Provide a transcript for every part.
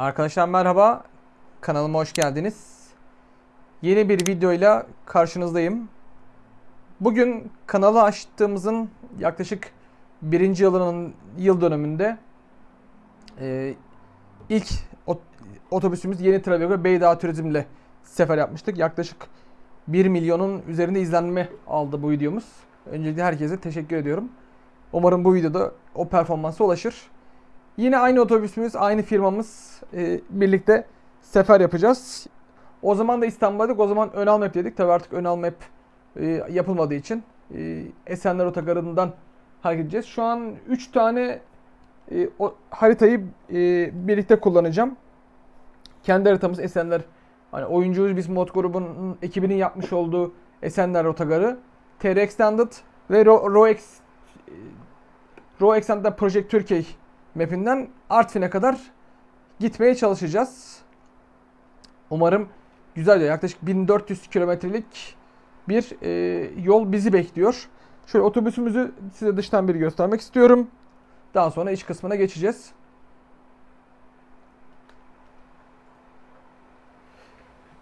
Arkadaşlar merhaba. Kanalıma hoş geldiniz. Yeni bir videoyla karşınızdayım. Bugün kanalı açtığımızın yaklaşık birinci yılının yıl dönümünde e, ilk ot- otobüsümüz Yeni Travego Beydağ Turizm'le sefer yapmıştık. Yaklaşık 1 milyonun üzerinde izlenme aldı bu videomuz. Öncelikle herkese teşekkür ediyorum. Umarım bu videoda o performansa ulaşır. Yine aynı otobüsümüz, aynı firmamız e, birlikte sefer yapacağız. O zaman da İstanbul'daydık. O zaman Önal Map dedik. Tabii artık Önal Map e, yapılmadığı için e, Esenler Otogarı'ndan hareket edeceğiz. Şu an 3 tane e, o, haritayı e, birlikte kullanacağım. Kendi haritamız Esenler. Hani oyuncuyuz biz mod grubunun ekibinin yapmış olduğu Esenler Otogarı. TR Extended ve Ro- RoX e, Raw Extended Project Türkiye mapinden Artvin'e kadar gitmeye çalışacağız. Umarım güzel yaklaşık 1400 kilometrelik bir e, yol bizi bekliyor. Şöyle otobüsümüzü size dıştan bir göstermek istiyorum. Daha sonra iç kısmına geçeceğiz.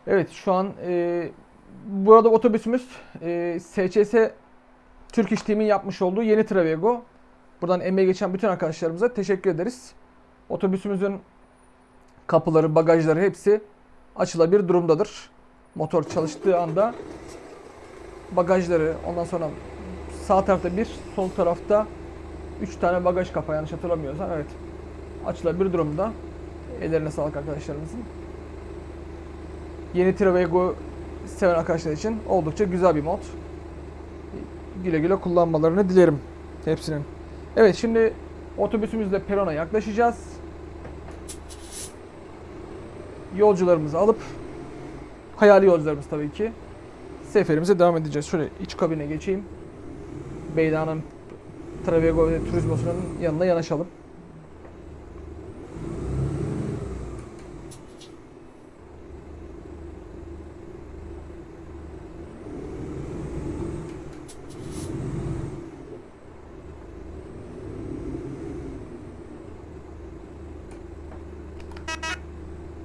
Evet şu an e, burada otobüsümüz e, SCS Türk İş Team'in yapmış olduğu yeni Travego. Buradan emeği geçen bütün arkadaşlarımıza teşekkür ederiz. Otobüsümüzün kapıları, bagajları hepsi açılabilir durumdadır. Motor çalıştığı anda bagajları, ondan sonra sağ tarafta bir, sol tarafta 3 tane bagaj kapağı yanlış hatırlamıyorsam evet açılabilir durumda. Ellerine sağlık arkadaşlarımızın. Yeni Travego seven arkadaşlar için oldukça güzel bir mod. Güle güle kullanmalarını dilerim hepsinin. Evet şimdi otobüsümüzle perona yaklaşacağız. Yolcularımızı alıp hayali yolcularımız tabii ki seferimize devam edeceğiz. Şöyle iç kabine geçeyim. Beyda'nın Travego ve Turizmosu'nun yanına yanaşalım.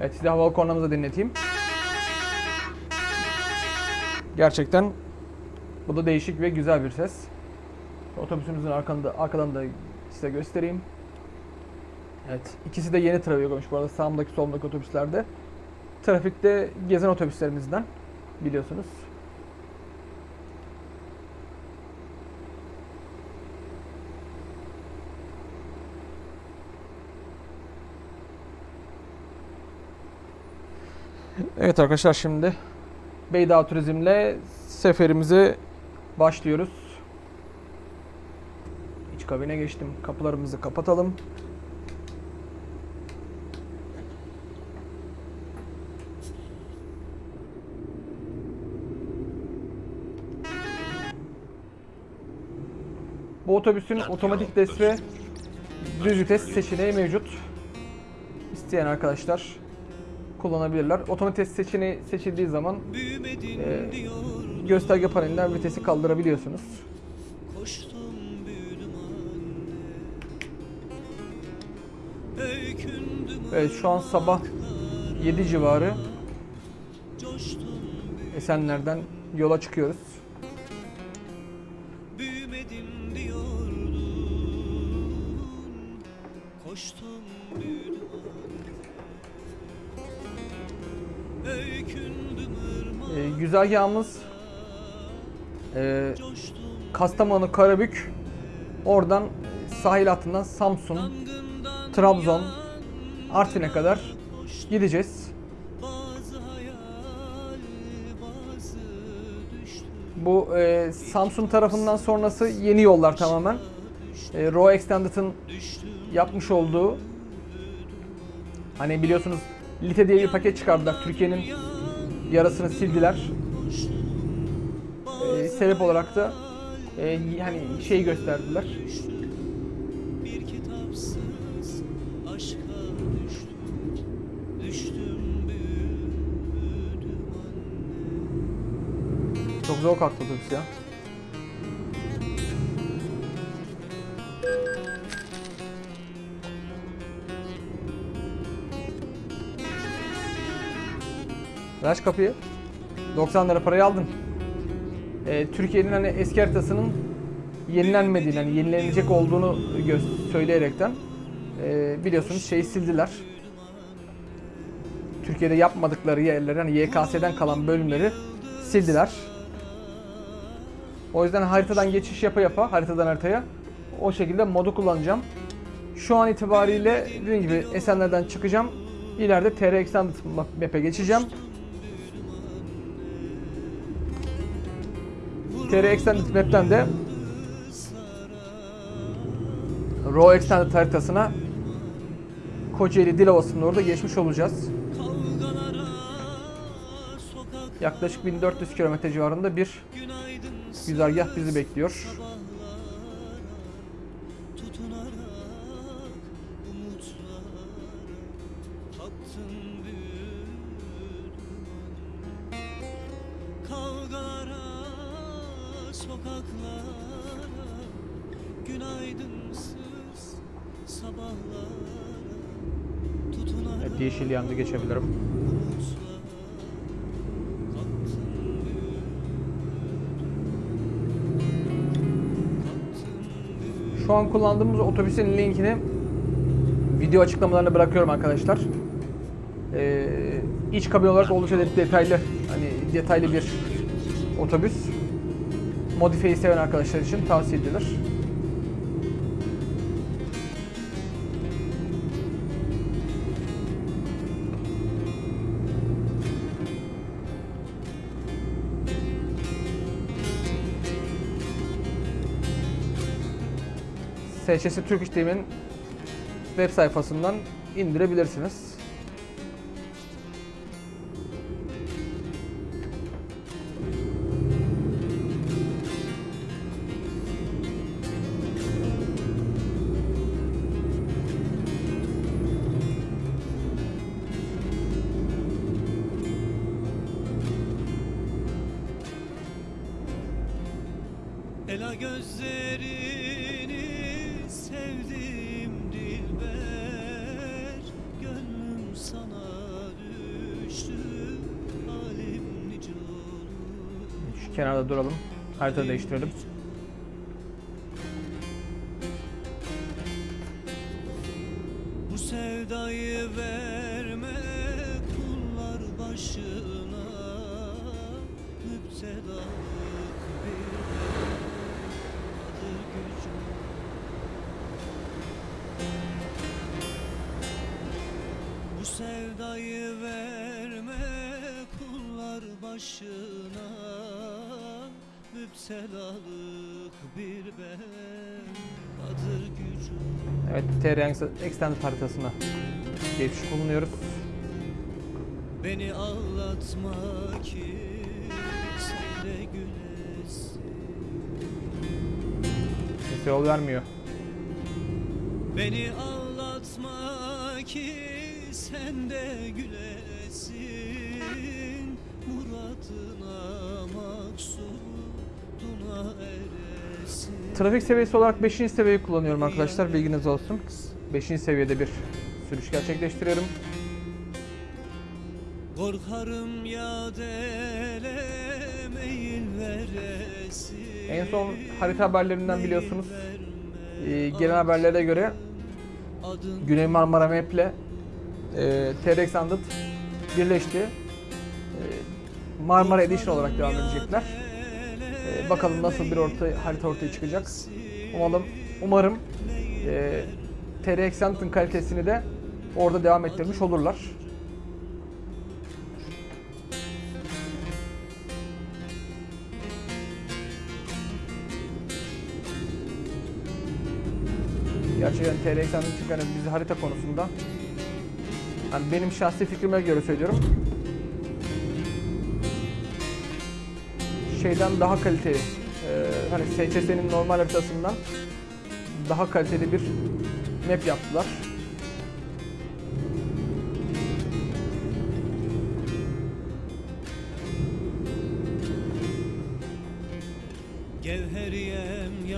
Evet size havalı kornamızı dinleteyim. Gerçekten bu da değişik ve güzel bir ses. Otobüsümüzün arkanda, arkadan da size göstereyim. Evet ikisi de yeni Travego'muş bu arada sağımdaki solumdaki otobüslerde. Trafikte gezen otobüslerimizden biliyorsunuz. Evet arkadaşlar şimdi Beydağ Turizm'le seferimize başlıyoruz. İç kabine geçtim. Kapılarımızı kapatalım. Bu otobüsün otomatik des ve düz vites seçeneği mevcut. İsteyen arkadaşlar kullanabilirler. Otomatik vites seçeneği seçildiği zaman e, gösterge panelinden vitesi kaldırabiliyorsunuz. Evet şu an sabah 7 civarı Esenler'den yola çıkıyoruz. Güzergahımız e, Kastamonu, Karabük, oradan sahil hattından Samsun, Trabzon, Artvin'e kadar gideceğiz. Bu e, Samsun tarafından sonrası yeni yollar tamamen. E, Raw Extended'ın yapmış olduğu hani biliyorsunuz Lite diye bir paket çıkardılar. Türkiye'nin yarasını sildiler. Sebep olarak da e, hani şey gösterdiler. Çok zor kalktı otobüs ya. Aç kapıyı. 90 lira parayı aldın. Ee, Türkiye'nin hani eski haritasının yenilenmediğini, hani yenilenecek olduğunu söyleyerekten ee, biliyorsunuz şeyi sildiler. Türkiye'de yapmadıkları yerleri, hani YKS'den kalan bölümleri sildiler. O yüzden haritadan geçiş yapa yapa, haritadan haritaya o şekilde modu kullanacağım. Şu an itibariyle dediğim gibi Esenler'den çıkacağım. İleride TR Extended Map'e geçeceğim. TR Extended Map'ten de Raw Extended haritasına Kocaeli Dilovası'nın orada geçmiş olacağız. Yaklaşık 1400 kilometre civarında bir güzergah bizi bekliyor. Yeşil yandı geçebilirim. Şu an kullandığımız otobüsün linkini video açıklamalarına bırakıyorum arkadaşlar. Ee, iç kabin olarak oldukça de- detaylı, hani detaylı bir otobüs. Modifiyeyi seven arkadaşlar için tavsiye edilir. SÇS Türk İşlem'in web sayfasından indirebilirsiniz. Harita değiştirelim. Evet, TR Extended haritasına geçiş bulunuyoruz. Beni ağlatma ki sen de gülesin Kimse yol vermiyor. Beni ağlatma ki sen de gülesin Muradına maksuduna eresin Trafik seviyesi olarak 5. seviyeyi kullanıyorum arkadaşlar. Bilginiz olsun. 5. seviyede bir sürüş gerçekleştiriyorum. Korkarım ya En son harita haberlerinden biliyorsunuz. Ee, gelen haberlere göre Güney Marmara Map ile e, TR Extended birleşti. E, Marmara Edition olarak devam edecekler. E, bakalım nasıl bir orta, harita ortaya çıkacak. Umarım, umarım e, TR Extended'ın kalitesini de orada devam ettirmiş olurlar. Gerçekten TR Extended çünkü hani biz harita konusunda hani benim şahsi fikrime göre söylüyorum. Şeyden daha kaliteli. e, hani SCS'nin normal haritasından daha kaliteli bir map yaptılar.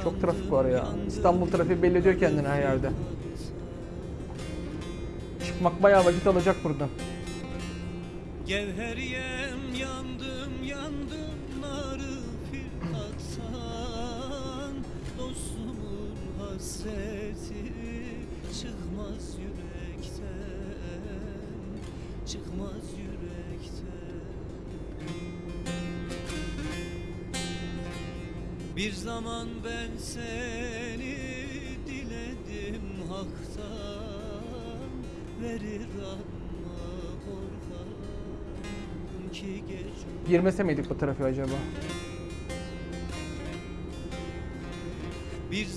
Çok trafik var ya. İstanbul trafiği belli ediyor kendini her yerde. Çıkmak bayağı vakit alacak buradan. Gevheriyem hasreti çıkmaz yürekten Çıkmaz yürekten Bir zaman ben seni diledim haktan Verir ama korkarım ki gece Girmese miydik bu trafiğe acaba?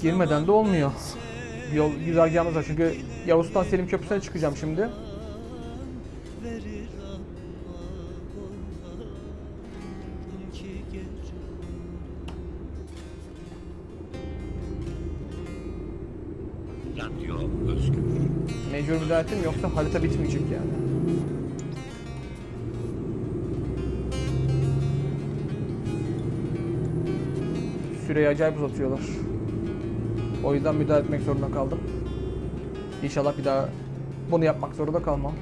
Girmeden de olmuyor. Yol güzergahımız var çünkü Yavuz'dan Selim Köprüsü'ne çıkacağım şimdi. Mecbur müdahaletim yoksa harita bitmeyecek yani. Süreyi acayip uzatıyorlar. O yüzden müdahale etmek zorunda kaldım. İnşallah bir daha bunu yapmak zorunda kalmam.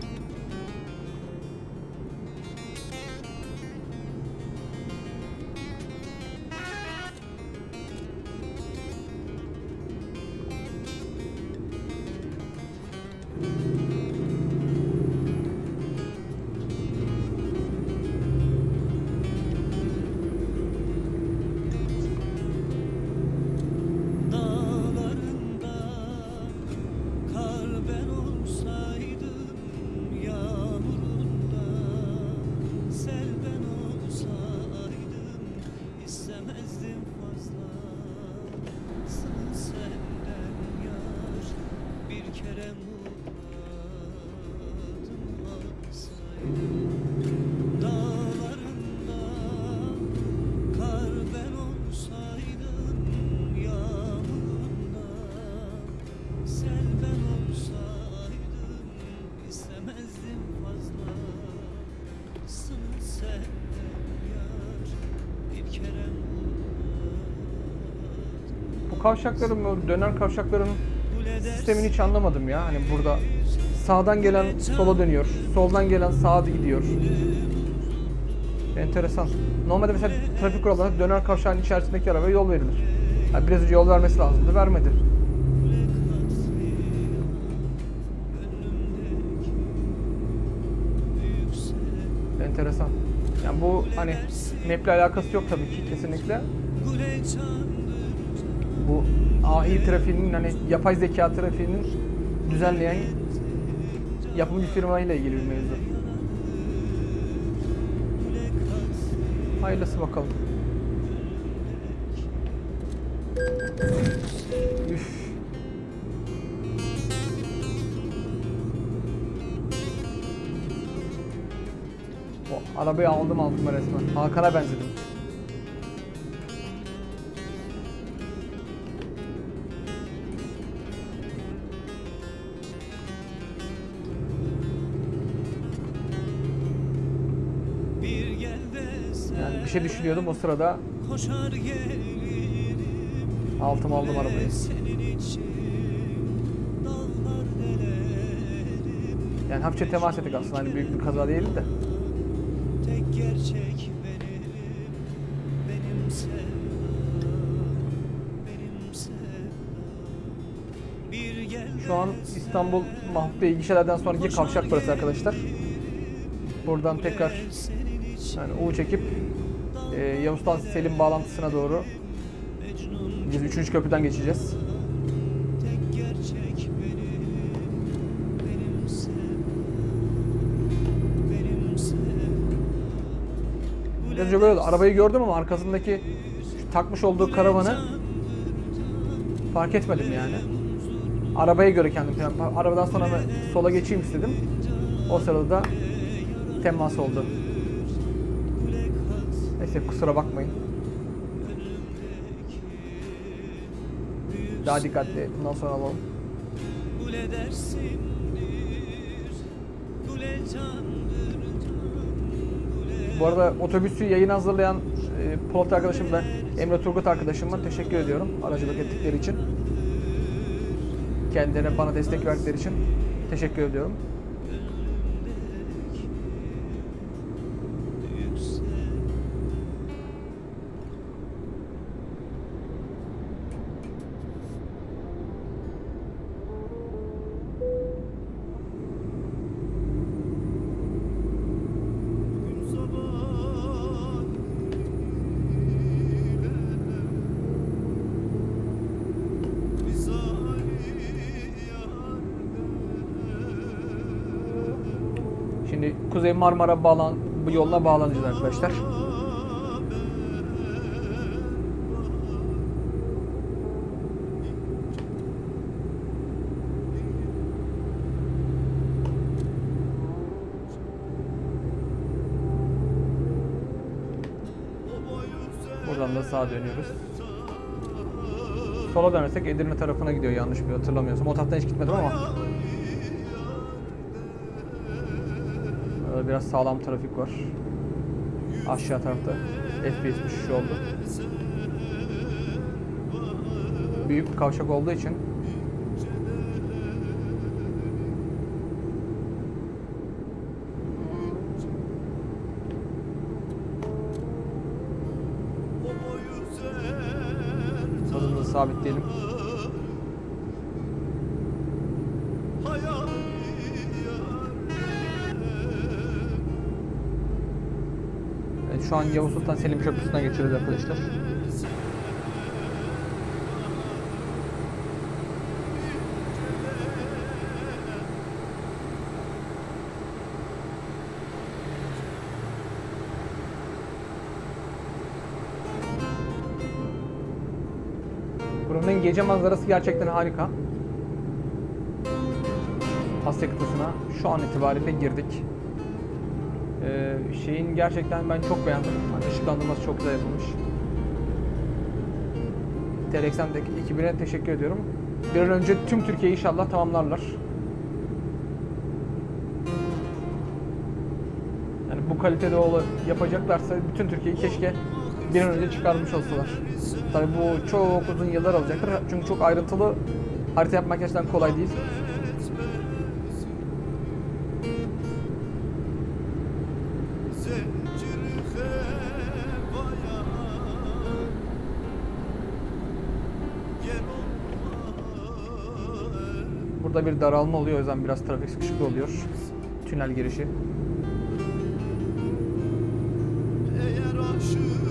Bu kavşakların, bu döner kavşakların sistemini hiç anlamadım ya. Hani burada sağdan gelen sola dönüyor, soldan gelen sağa gidiyor. Enteresan. Normalde mesela trafik kurallarında döner kavşağın içerisindeki arabaya yol verilir. Yani biraz önce yol vermesi lazımdı, vermedi. Enteresan. Yani bu hani map'le alakası yok tabii ki kesinlikle. AI trafiğinin hani yapay zeka trafiğinin düzenleyen yapımcı firma ile ilgili bir mevzu. Hayırlısı bakalım. Üf. O arabayı aldım aldım resmen. Hakan'a benzedim. Şey düşünüyordum o sırada altım aldım arabayı. Yani hafifçe temas ettik aslında hani büyük bir kaza değildi de. Tek gerçek benim Benim Şu an İstanbul Mahmut Bey gişelerden sonraki kavşak burası arkadaşlar. Buradan tekrar yani U çekip e, Yavuz'dan Selim bağlantısına doğru biz 3. köprüden geçeceğiz. Biraz önce böyle. Arabayı gördüm ama arkasındaki takmış olduğu karavanı fark etmedim yani. Arabaya göre kendim Arabadan sonra sola geçeyim istedim. O sırada da temas oldu. Neyse kusura bakmayın. Daha dikkatli bundan sonra alalım. Candır can Kule Bu arada otobüsü yayın hazırlayan e, Polat arkadaşım ve Emre Turgut arkadaşıma teşekkür ediyorum aracılık ettikleri için. Kendilerine bana destek verdikleri için teşekkür ediyorum. Marmara bağlan bu yoluna bağlanacağız arkadaşlar. Buradan da sağa dönüyoruz. Sola dönersek Edirne tarafına gidiyor yanlış bir hatırlamıyorsam. O taraftan hiç gitmedim ama. Biraz sağlam trafik var. Aşağı tarafta FPS düşüşü oldu. Büyük bir kavşak olduğu için hızımızı sabitleyelim. Şu an Yavuz Sultan Selim Köprüsü'nden geçiyoruz arkadaşlar. Buranın gece manzarası gerçekten harika. Asya kıtasına şu an itibariyle girdik. Ee, şeyin gerçekten ben çok beğendim. Hani ışıklandırması çok güzel yapılmış. Telexem'deki ekibine teşekkür ediyorum. Bir an önce tüm Türkiye'yi inşallah tamamlarlar. Yani bu kalitede yapacaklarsa bütün Türkiye'yi keşke bir an önce çıkarmış olsalar. Tabii bu çok uzun yıllar alacaktır. Çünkü çok ayrıntılı harita yapmak gerçekten kolay değil. Burada bir daralma oluyor o yüzden biraz trafik sıkışıklığı oluyor. Tünel girişi. Eğer aşığsan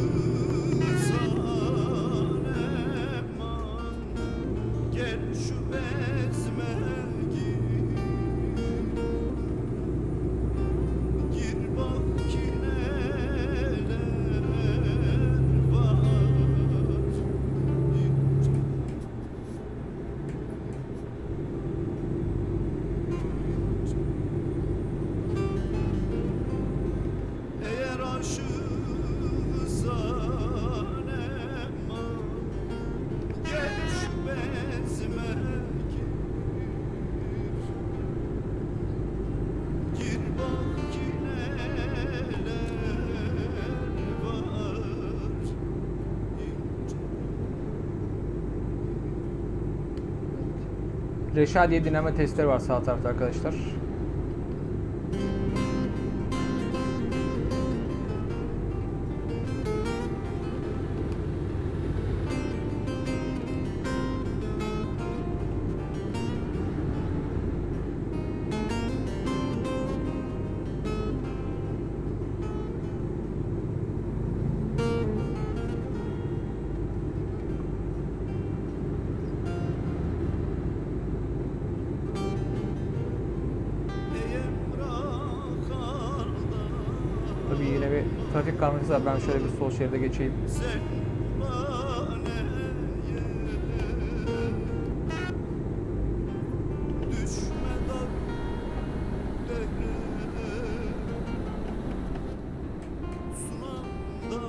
Reşadiye dinleme testleri var sağ tarafta arkadaşlar. Var. Ben şöyle bir sol şeride geçeyim. Sen maneye Düşme dallere Sunamda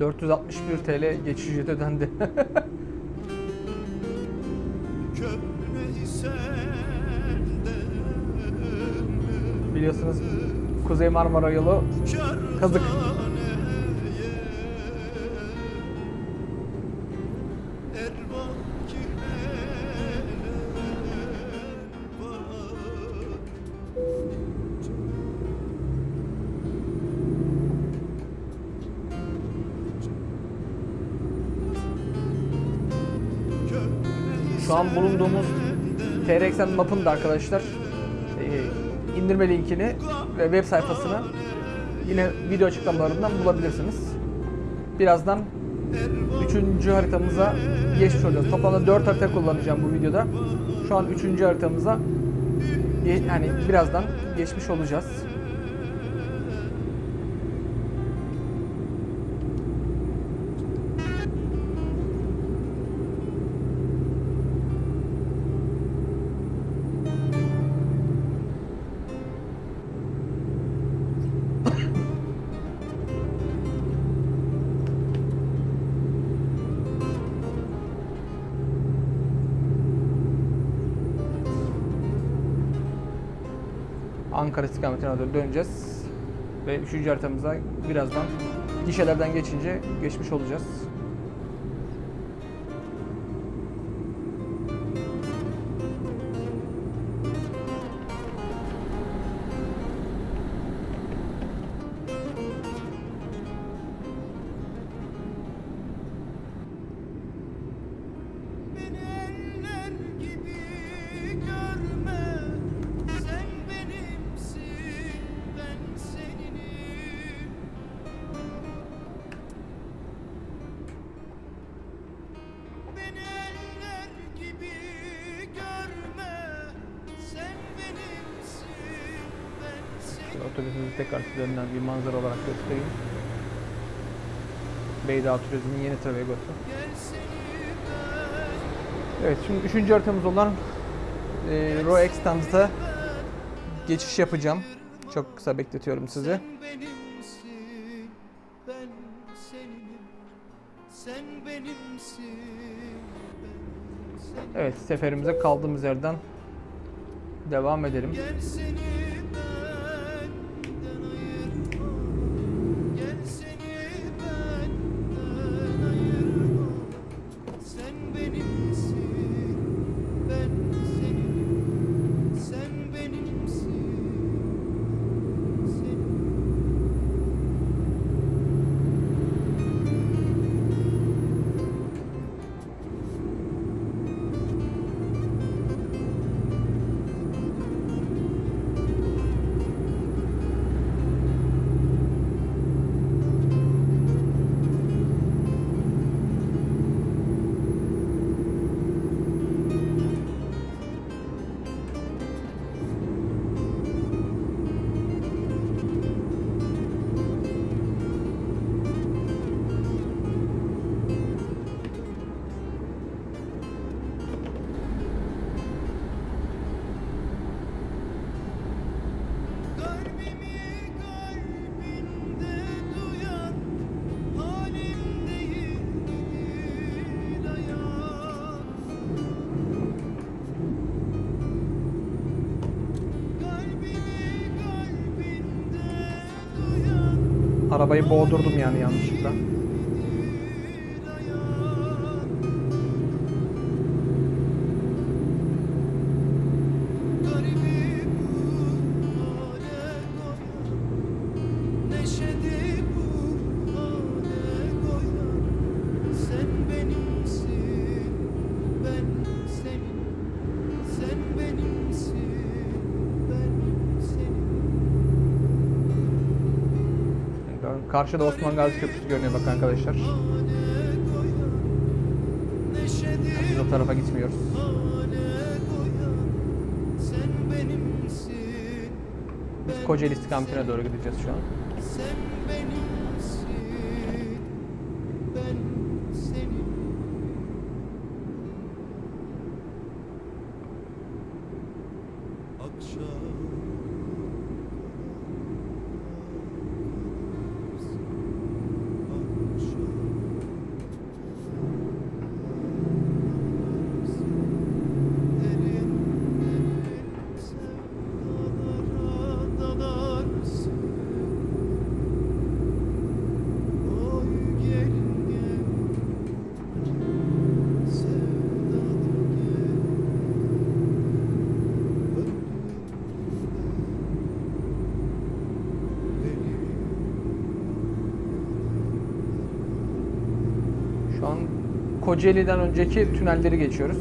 461 TL geçiş ücreti ödendi. Biliyorsunuz Kuzey Marmara yolu kazık. Şu an bulunduğumuz TRXN map'ın da arkadaşlar e, indirme linkini web sayfasını yine video açıklamalarından bulabilirsiniz. Birazdan 3. haritamıza geçmiş olacağız. Toplamda 4 harita kullanacağım bu videoda. Şu an 3. haritamıza yani birazdan geçmiş olacağız. Ankara istikametine doğru döneceğiz. Ve üçüncü haritamıza birazdan gişelerden geçince geçmiş olacağız. Üzerinden bir manzara olarak göstereyim. Beyda Turizm'in yeni seni ben Evet şimdi üçüncü haritamız olan e, Roe Extens'da geçiş yapacağım. Çok kısa bekletiyorum sizi. Evet seferimize kaldığımız yerden devam edelim. Gel boğdurdum yani Karşıda Osman Gazi Köprüsü görünüyor bakın arkadaşlar. Biz o tarafa gitmiyoruz. Biz Kocaeli istikametine doğru gideceğiz şu an. Sen benimsin, ben senin. Akşam Derin derin sevdalara dalarsın Oy gelin gel Sevdalı gel Şu an Kocaeli'den önceki tünelleri geçiyoruz.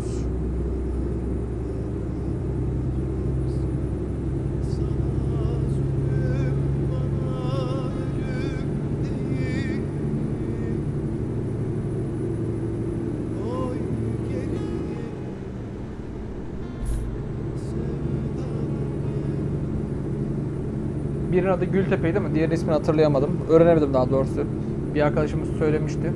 Birinin adı Gültepe'ydi ama diğer ismini hatırlayamadım. Öğrenemedim daha doğrusu. Bir arkadaşımız söylemişti.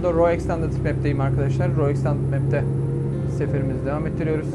Anda Raw Extended Map'teyim arkadaşlar. Raw Extended Map'te seferimizi devam ettiriyoruz.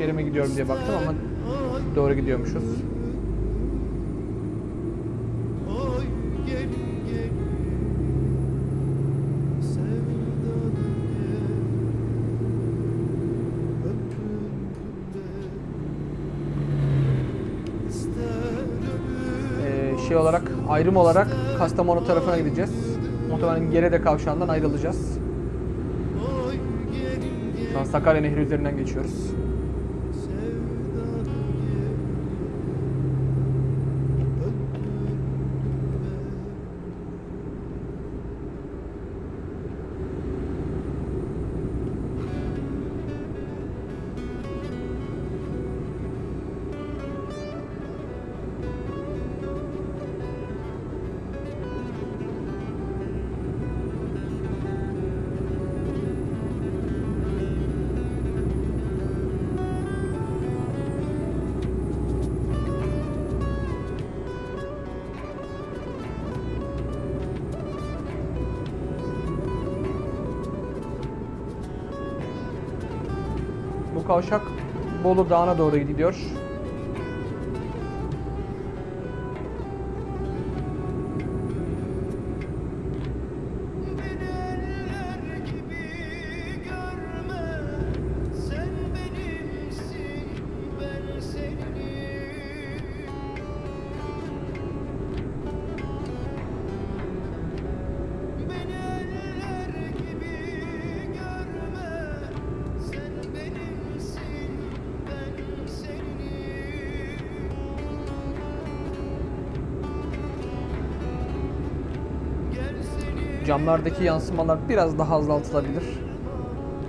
Yanlış yere mi gidiyorum diye baktım ama doğru gidiyormuşuz. Ee, şey olarak ayrım olarak Kastamonu tarafına gideceğiz. Muhtemelen Gerede kavşağından ayrılacağız. Şu an Sakarya Nehri üzerinden geçiyoruz. Kavşak Bolu Dağı'na doğru gidiyor. Seni Camlardaki yansımalar biraz daha azaltılabilir.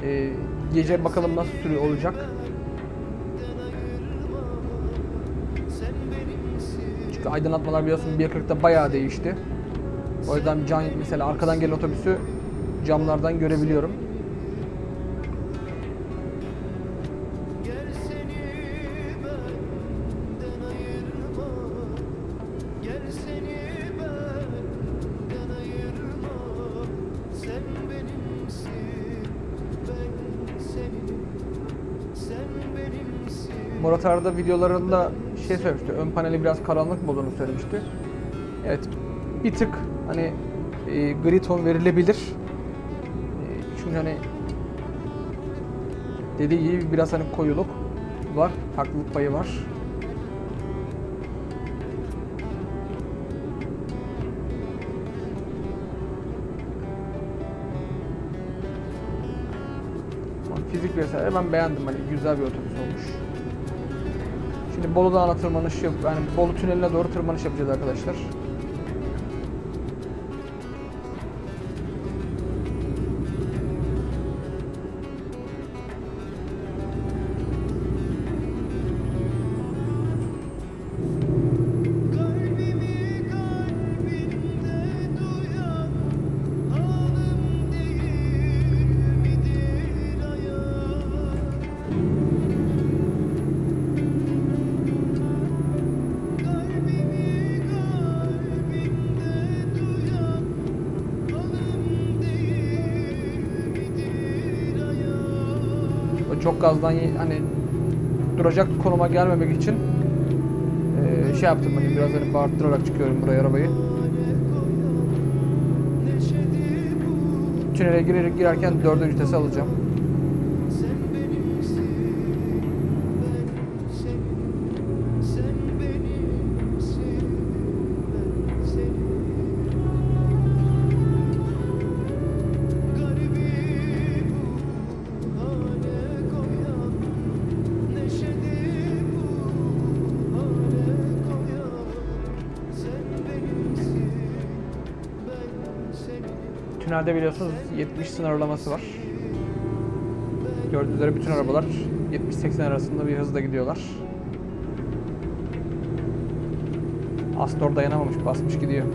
Ee, gece bakalım nasıl sürüyor olacak. Çünkü aydınlatmalar biliyorsun 1.40'da bayağı değişti. O yüzden can mesela arkadan gelen otobüsü camlardan görebiliyorum. Murat Arda videolarında şey söylemişti. Ön paneli biraz karanlık olduğunu söylemişti. Evet. Bir tık hani e, gri ton verilebilir. E, çünkü hani dediği gibi biraz hani koyuluk var. Haklılık payı var. Fizik vesaire ben beğendim hani güzel bir otobüs olmuş. Şimdi Bolu Dağı'na tırmanış yap, yani Bolu Tüneli'ne doğru tırmanış yapacağız arkadaşlar. Çok gazdan hani duracak konuma gelmemek için eee, şey yaptım hani biraz hani bağırttırarak çıkıyorum buraya arabayı. Tünele girer, girerken dördüncü vitese alacağım. Senin. Tünelde biliyorsunuz 70 sınırlaması var. Gördüğünüz üzere bütün arabalar 70-80 arasında bir hızla gidiyorlar. Astor dayanamamış, basmış gidiyor.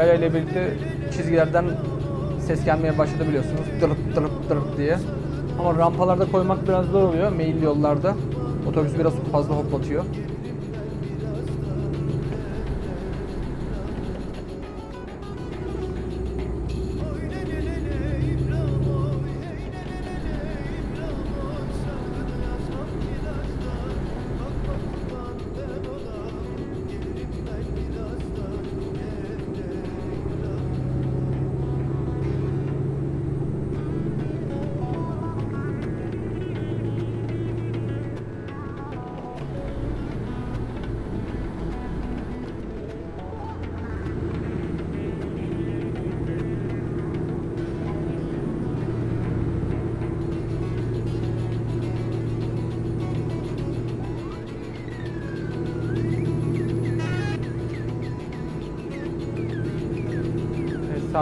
İberya ile birlikte çizgilerden ses gelmeye başladı biliyorsunuz. Dırıp dırıp dırıp diye. Ama rampalarda koymak biraz zor oluyor meyil yollarda. Otobüs biraz fazla hoplatıyor.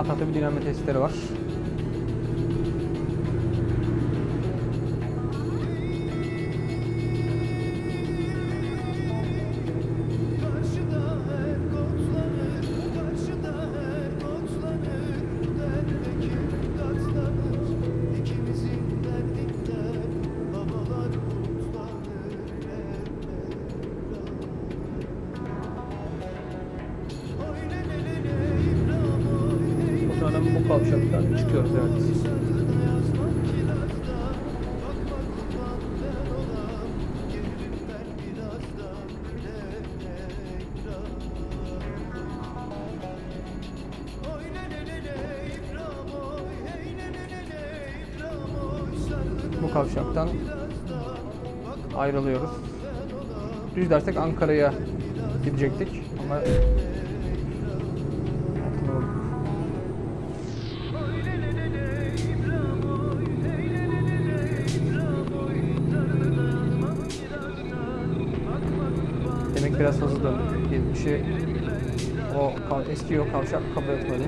Tarafta bir dinamo testleri var. Ne ne İbrahim oy Sargıda Bu kavşaktan ayrılıyoruz. Düz dersek Ankara'ya gidecektik ama 70'i o eski o kavşak kabul etmedi.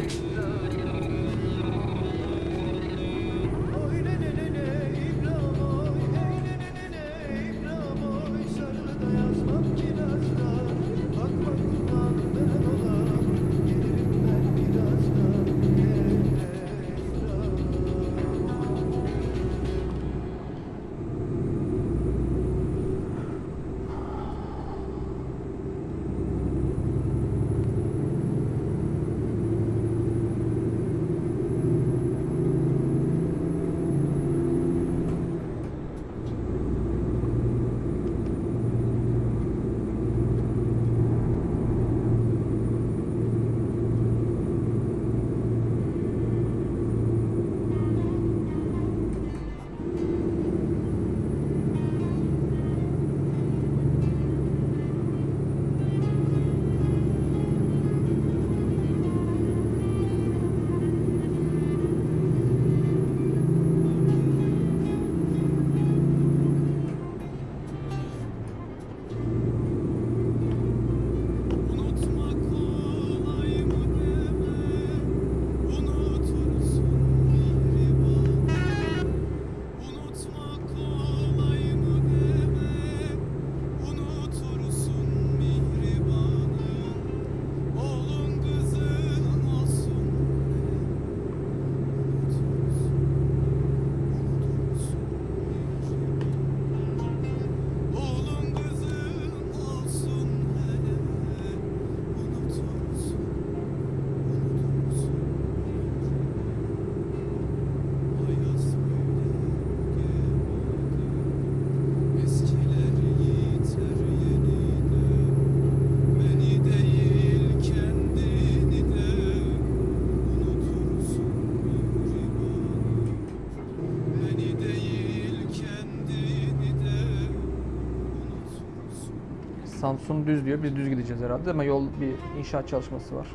Samsun düz diyor. Biz düz gideceğiz herhalde ama yol bir inşaat çalışması var.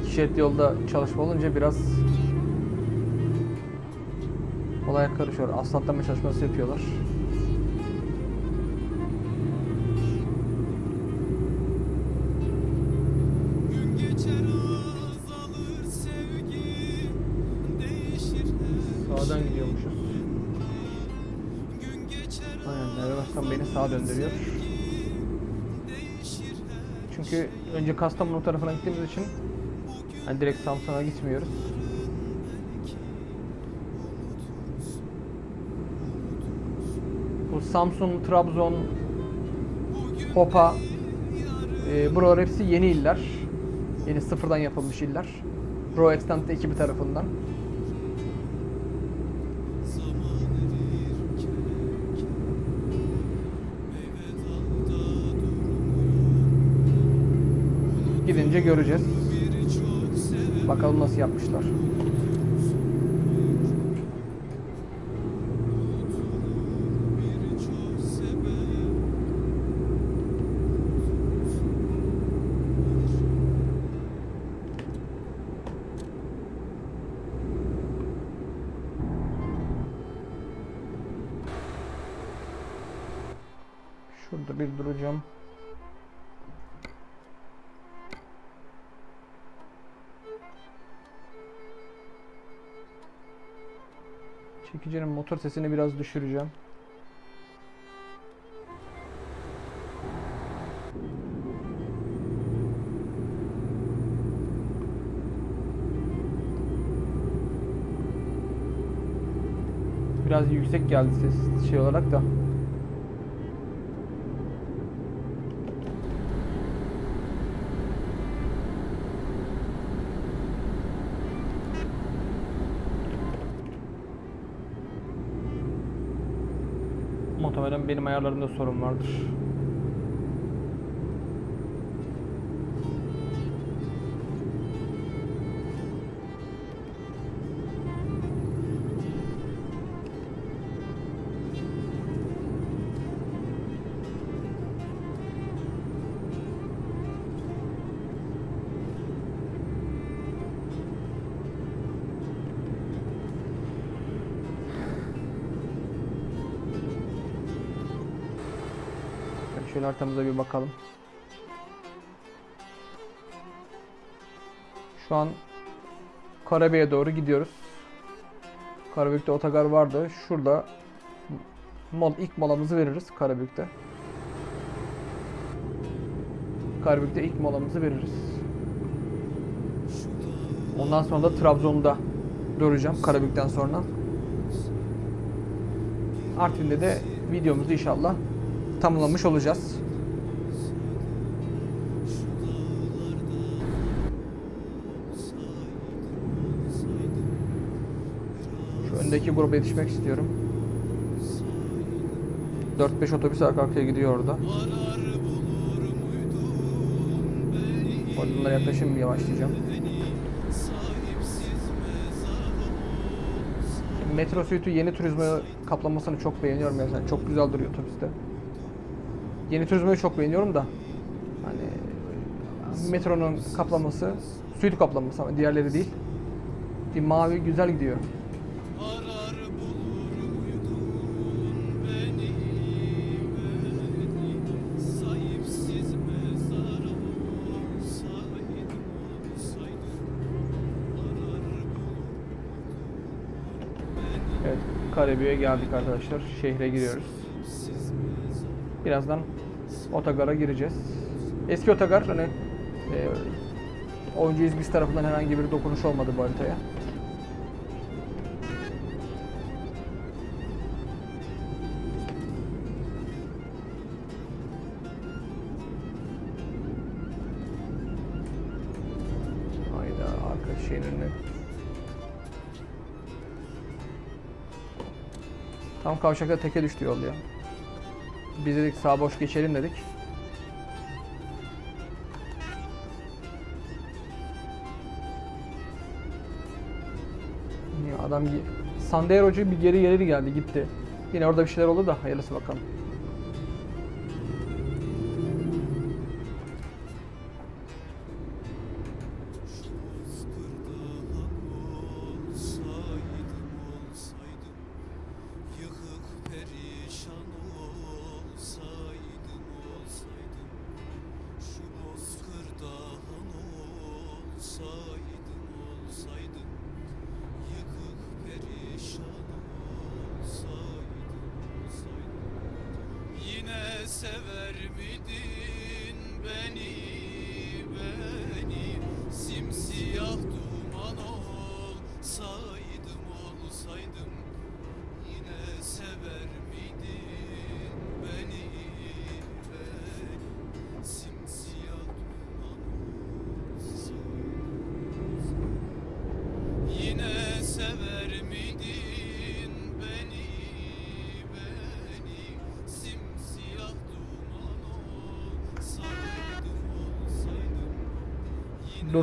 İki şerit yolda çalışma olunca biraz olaya karışıyor. Asfaltlama çalışması yapıyorlar. Sağdan gidiyormuşuz. Aynen navigasyon beni sağa döndürüyor. Çünkü önce Kastamonu tarafına gittiğimiz için hani direkt Samsun'a gitmiyoruz. Bu Samsun, Trabzon, Hopa, e, buralar hepsi yeni iller. Yeni sıfırdan yapılmış iller. Pro Extant ekibi tarafından. Göreceğiz. Bakalım nasıl yapmışlar. Çekicinin motor sesini biraz düşüreceğim. Biraz yüksek geldi ses şey olarak da. Muhtemelen benim ayarlarımda sorun vardır. Haritamıza bir bakalım. Şu an Karabey'e doğru gidiyoruz. Karabük'te otogar vardı. Şurada mol ilk molamızı veririz Karabük'te. Karabük'te ilk molamızı veririz. Ondan sonra da Trabzon'da duracağım Karabük'ten sonra. Artvin'de de videomuzu inşallah tamamlamış olacağız. Şu öndeki gruba yetişmek istiyorum. 4-5 otobüs arka arkaya gidiyor orada. O yüzden bunlara yaklaşım yavaşlayacağım. Metro Suite'u yeni turizme kaplamasını çok beğeniyorum mesela. Çok güzel duruyor otobüste. Yeni turizmayı çok beğeniyorum da hani metronun kaplaması, suite kaplaması ama diğerleri değil. Bir mavi güzel gidiyor. Karabük'e geldik arkadaşlar. Şehre giriyoruz. Birazdan otogara gireceğiz. Eski otogar hani e, oyuncu İzmir tarafından herhangi bir dokunuş olmadı bu haritaya. Kavşakta teke düştü yol ya. Biz dedik sağ boş geçelim dedik. Adam Sandero'cu bir geri geri geldi gitti. Yine orada bir şeyler oldu da hayırlısı bakalım.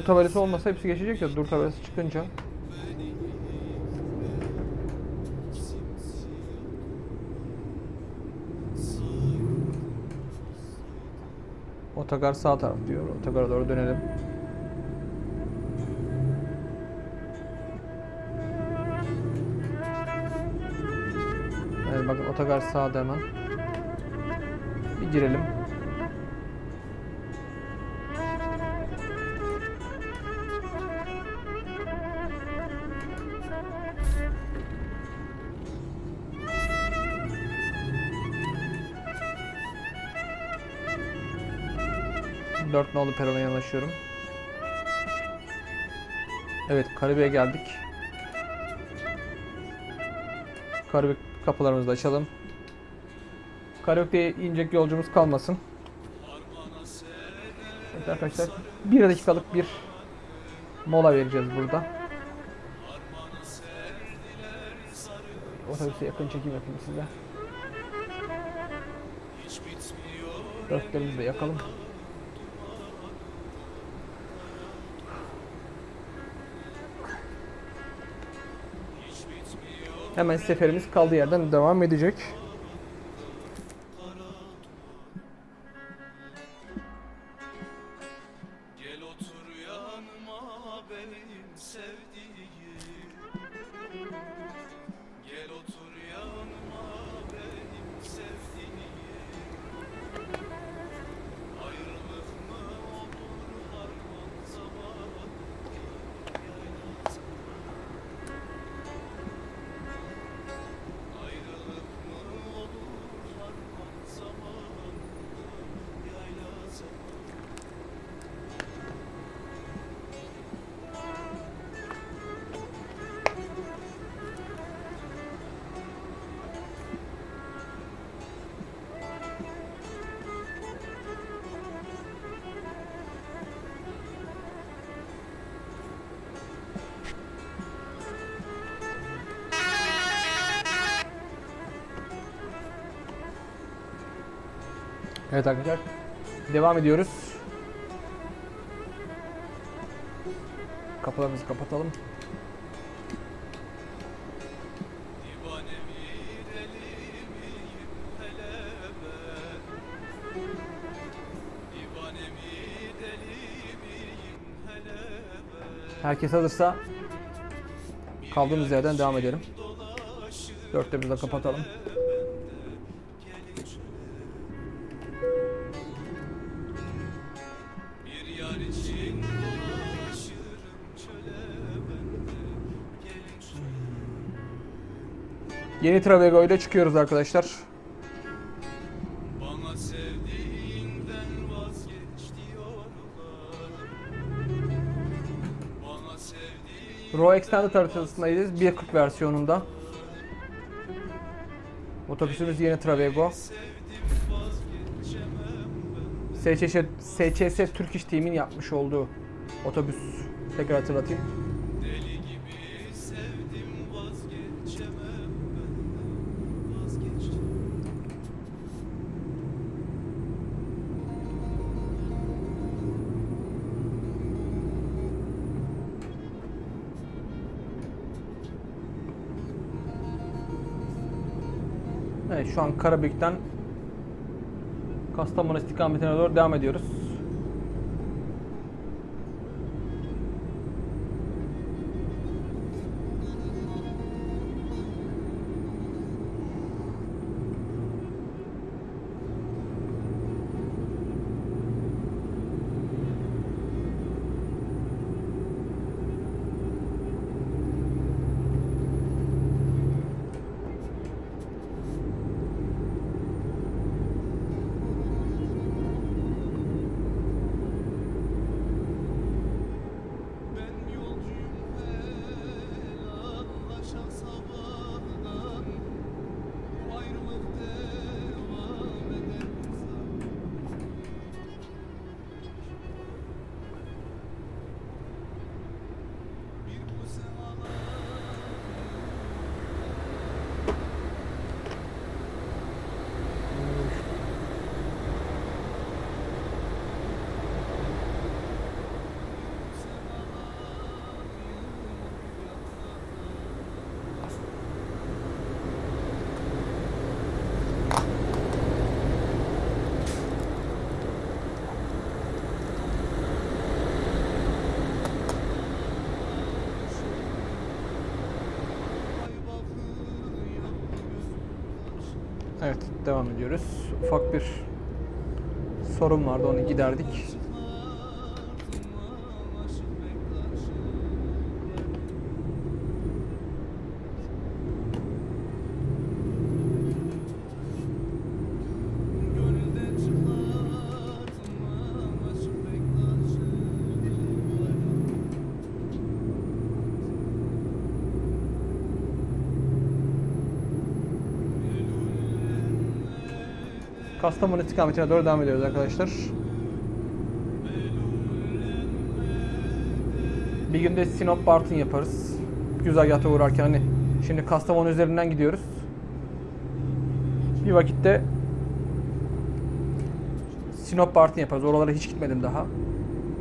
Tabelası olmasa hepsi geçecek ya dur tabelası çıkınca. Otogar sağ taraf diyor. Otogara doğru dönelim. Evet bakın otogar sağda hemen. Bir girelim. Dört nolu perona yanaşıyorum. Evet, Karabük'e geldik. Karabük kapılarımızı da açalım. Karabük'te inecek yolcumuz kalmasın. Evet arkadaşlar, bir dakikalık bir mola vereceğiz burada. Otobüse yakın çekim yapayım size. Dörtlerimizi de yakalım. Hemen seferimiz kaldığı yerden devam edecek. Evet arkadaşlar. Devam ediyoruz. Kapılarımızı kapatalım. Herkes hazırsa kaldığımız yerden devam edelim. Dolaşır Dörtlerimizi de kapatalım. Yeni Travego ile çıkıyoruz arkadaşlar. Raw Extended haritasındayız. 1.40 versiyonunda. Otobüsümüz yeni Travego. SCS, SCS Türk İş Team'in yapmış olduğu otobüs. Tekrar hatırlatayım. Şu an Karabük'ten Kastamonu istikametine doğru devam ediyoruz. Devam ediyoruz. Ufak bir sorun vardı onu giderdik. Kastamonu istikametine doğru devam ediyoruz arkadaşlar. Bir günde Sinop Bartın yaparız. Güzergahta uğrarken hani şimdi Kastamonu üzerinden gidiyoruz. Bir vakitte Sinop Bartın yaparız. Oralara hiç gitmedim daha.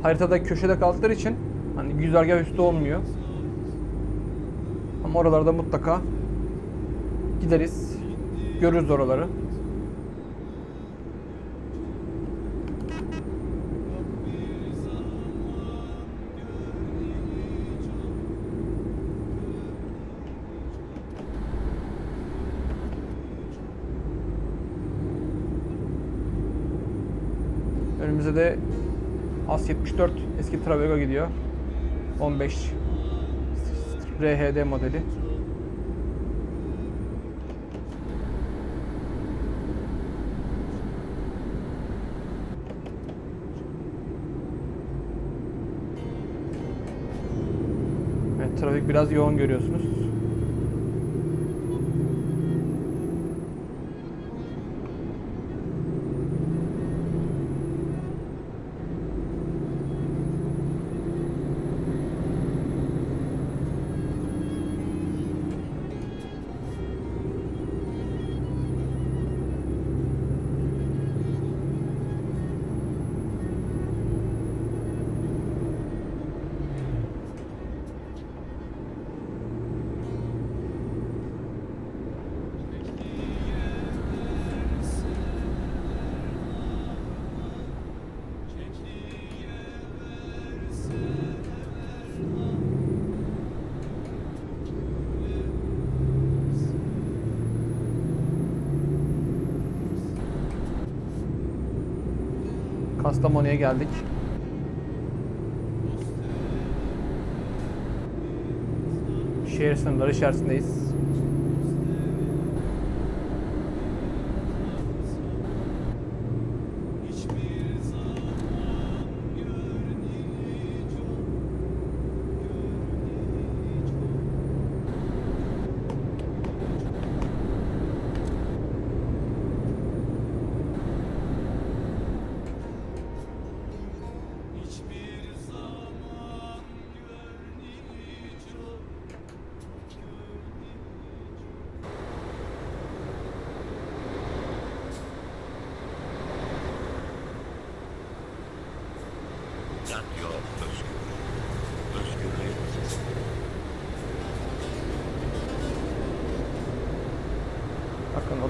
Haritada köşede kaldıkları için hani güzergah üstü olmuyor. Ama oralarda mutlaka gideriz. Görürüz oraları. 74 eski Travego gidiyor. 15 RHD modeli. Evet, trafik biraz yoğun görüyorsunuz. Kastamonu'ya geldik. Şehir sınırları içerisindeyiz.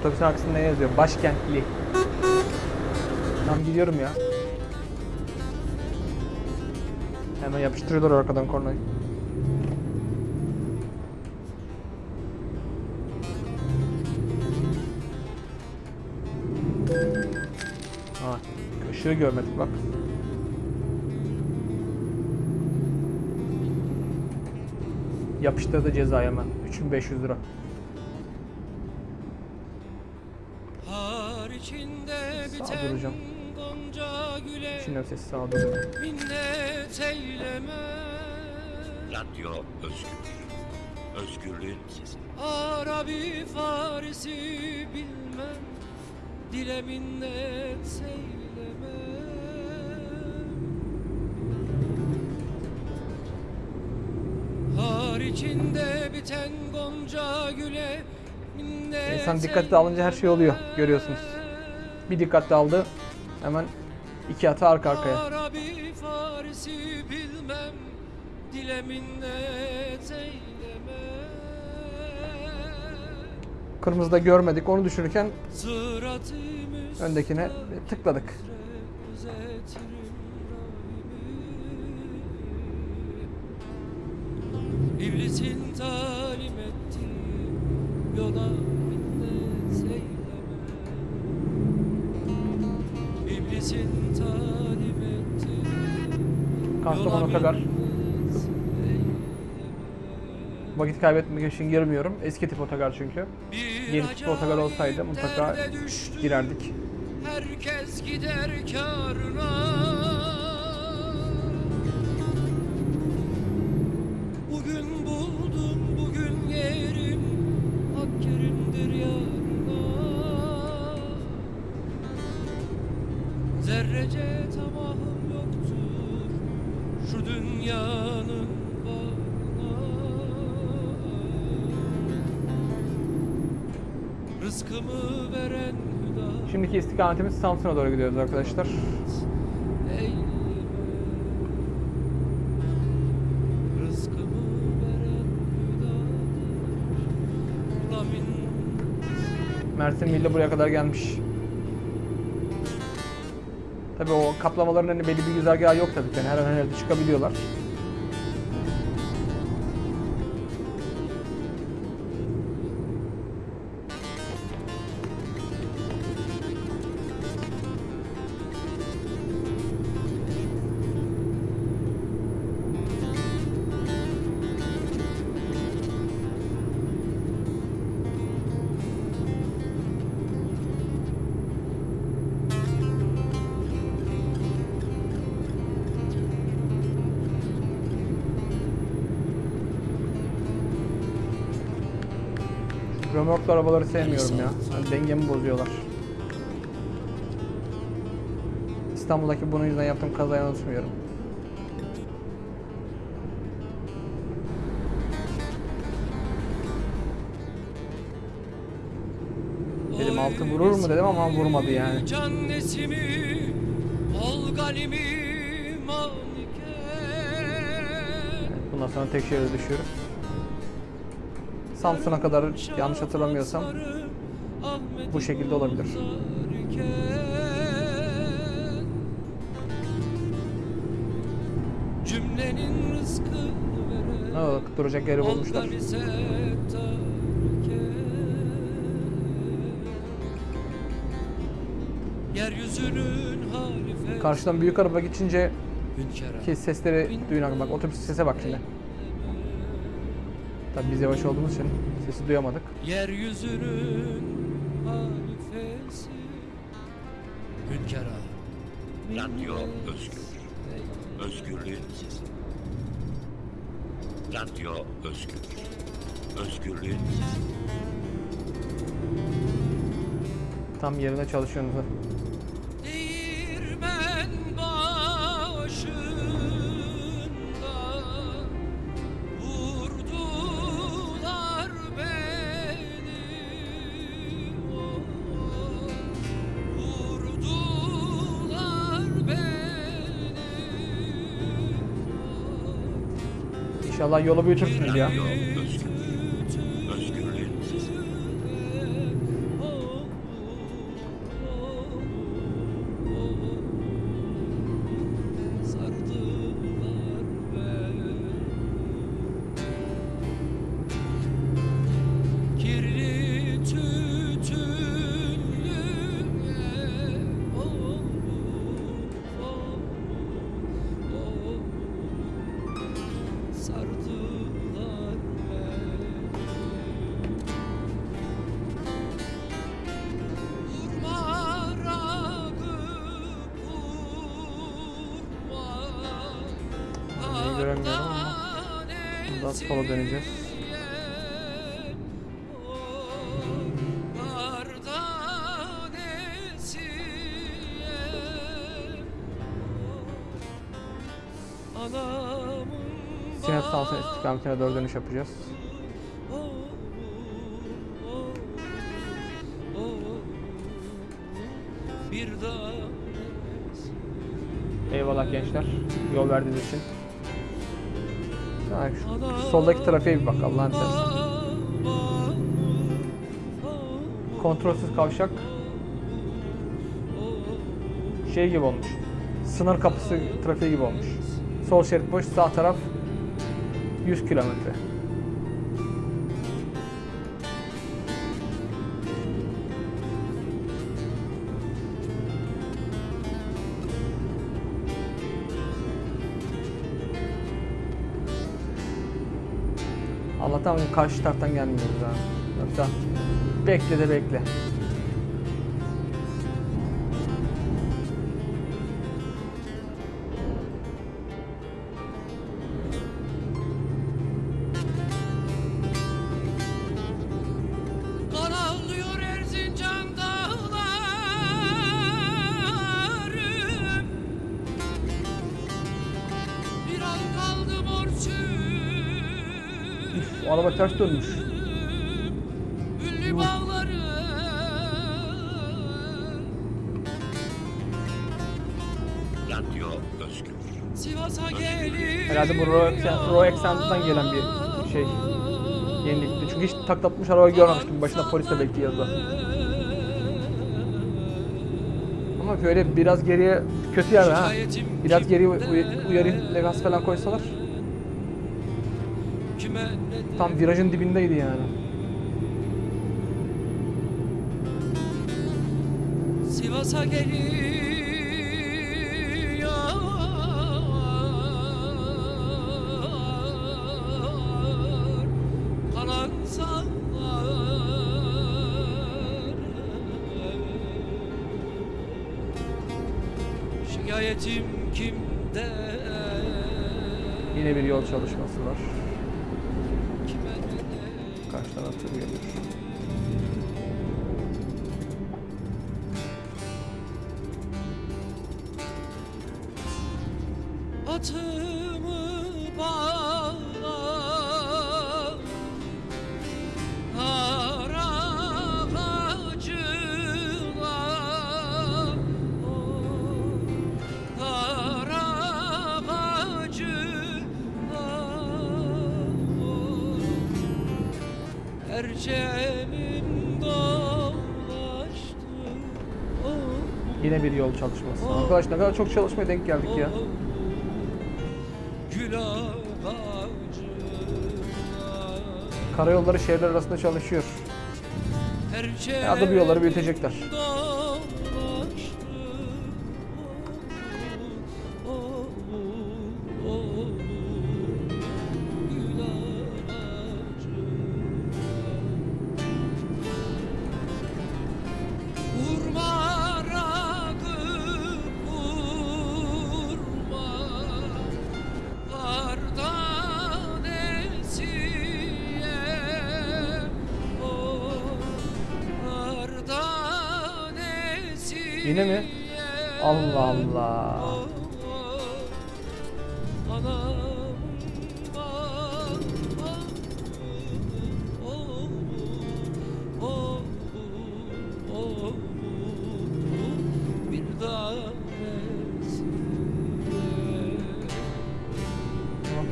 Otobüsün arkasında ne yazıyor? Başkentli. Tam gidiyorum ya. Hemen yapıştırıyorlar arkadan kornayı. Ha, ışığı görmedik bak. Yapıştırdı cezayı hemen. 3500 lira. Sağ güle Şimdi doğru. minnet eyleme Radyo Özgür. Özgürlüğün sesi. Arabi Farisi bilmem Dile minnet eyleme Har içinde biten gonca güle minnet İnsan dikkatli alınca her şey oluyor, görüyorsunuz. Bir dikkatli aldı. Hemen iki atı arka arkaya. Kırmızıda görmedik. Onu düşünürken Sırat-ı öndekine tıkladık. İblisin talim ettiği yola Kastamonu eyleme. Vakit kaybetmek için girmiyorum. Eski tip otogar çünkü. Yeni tip otogar olsaydı mutlaka girerdik. Herkes gider karına istikametimiz Samsun'a doğru gidiyoruz arkadaşlar. Mersin Milli buraya kadar gelmiş. Tabii o kaplamaların hani belli bir güzergahı yok tabii. Yani her an her yerde çıkabiliyorlar. Römorklu arabaları sevmiyorum ya. Yani dengemi bozuyorlar. İstanbul'daki bunun yüzünden yaptığım kazayı unutmuyorum. Dedim altı vurur mu dedim ama vurmadı yani. Can nesimi Ol galimi Bundan sonra tek şehre düşüyoruz. Samsun'a kadar yanlış hatırlamıyorsam bu şekilde olabilir. Oldu? Duracak yeri bulmuşlar. Karşıdan büyük araba geçince ki sesleri duyun bak otobüs sese bak şimdi. Tabii biz yavaş olduğumuz için sesi duyamadık. Yeryüzünün halifesi Hünkârı. Radyo Özgür. Özgürlüğün sesi. Radyo Özgür. Özgürlüğün sesi. Tam yerine çalışıyorsunuz. İnşallah yolu büyütürsünüz ya. İstikametine doğru dönüş yapacağız. Eyvallah gençler. Yol verdiğiniz için. Şu soldaki trafiğe bir bak Allah'ın seversen. Kontrolsüz kavşak. Şey gibi olmuş. Sınır kapısı trafiği gibi olmuş. Sol şerit boş, sağ taraf 100 kilometre. Allah'tan karşı taraftan gelmiyoruz ha. Yoksa bekle de bekle. Ters dönmüş. Radyo Özgür. Sivas'a Herhalde bu Accent'dan gelen bir şey. Yenilikti. Çünkü hiç taklatmış araba görmemiştim. Başında polis de bekliyordu. Ama böyle biraz geriye kötü yer ha. Biraz geriye uy- uyarı levhası falan koysalar tam virajın dibindeydi yani. Sivas'a geliyor Kalan Şikayetim kimde Yine bir yol çalışması var. Yine bir yol çalışması. Arkadaş ne kadar çok çalışmaya denk geldik ya. Karayolları şehirler arasında çalışıyor. Da bu yolları büyütecekler.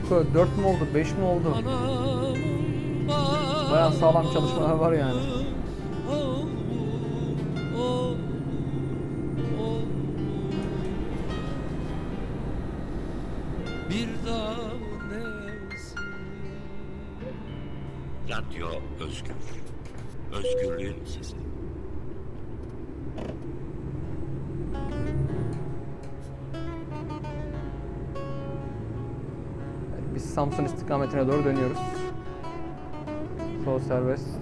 4 mü oldu, 5 mi oldu? Bayağı sağlam çalışmalar var yani. Bir tanesi Radyo Özgür. Özgürlüğün sesi. Samsun istikametine doğru dönüyoruz. Sol serbest.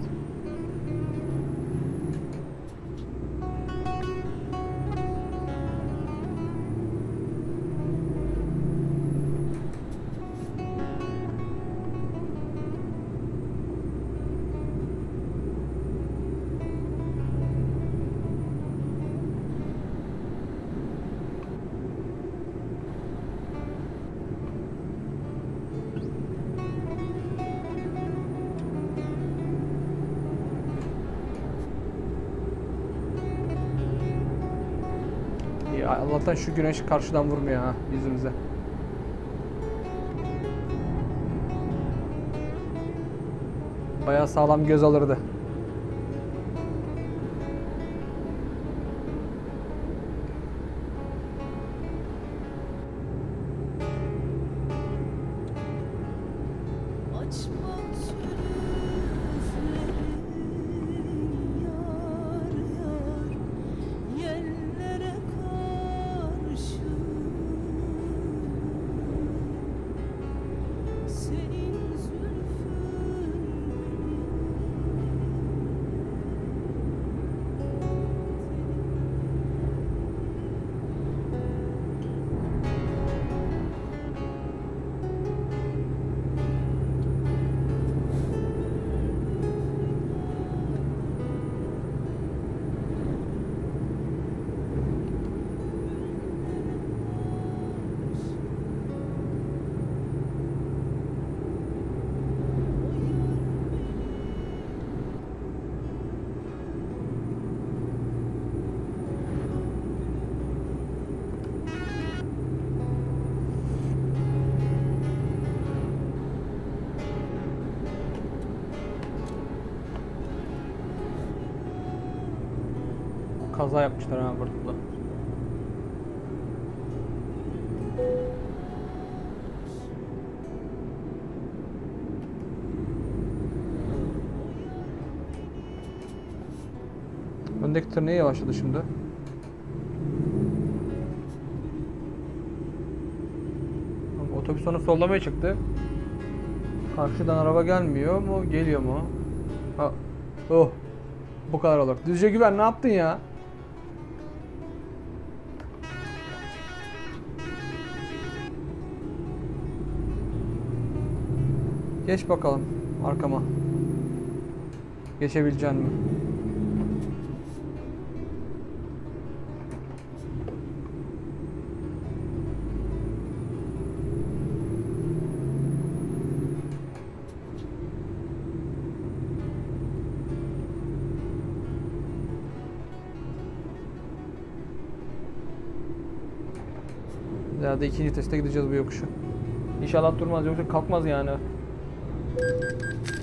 Allah'tan şu güneş karşıdan vurmuyor ha yüzümüze. Bayağı sağlam göz alırdı. Kaza yapmışlar ha burada. da. Öndeki tır niye yavaşladı şimdi? Otobüs onu sollamaya çıktı. Karşıdan araba gelmiyor mu? Geliyor mu? Ha. Oh. Bu kadar olur. Düzce güven ne yaptın ya? Geç bakalım arkama. Geçebilecek mi? Herhalde ikinci teste gideceğiz bu yokuşu. İnşallah durmaz yoksa kalkmaz yani. Thank you.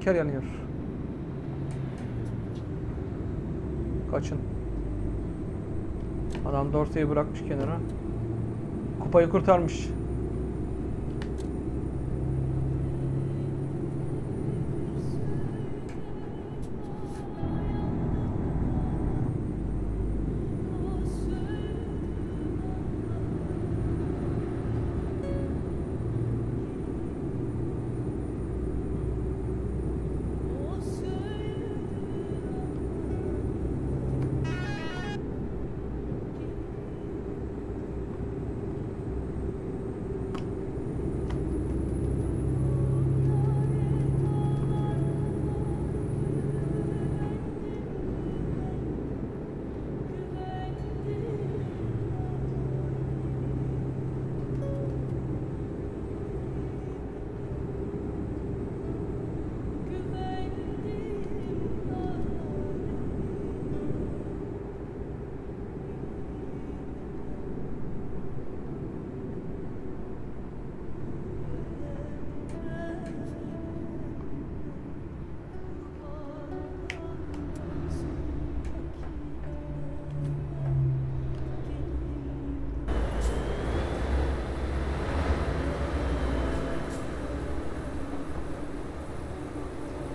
Tanker yanıyor. Kaçın. Adam Dorsey'i bırakmış kenara. Kupayı kurtarmış.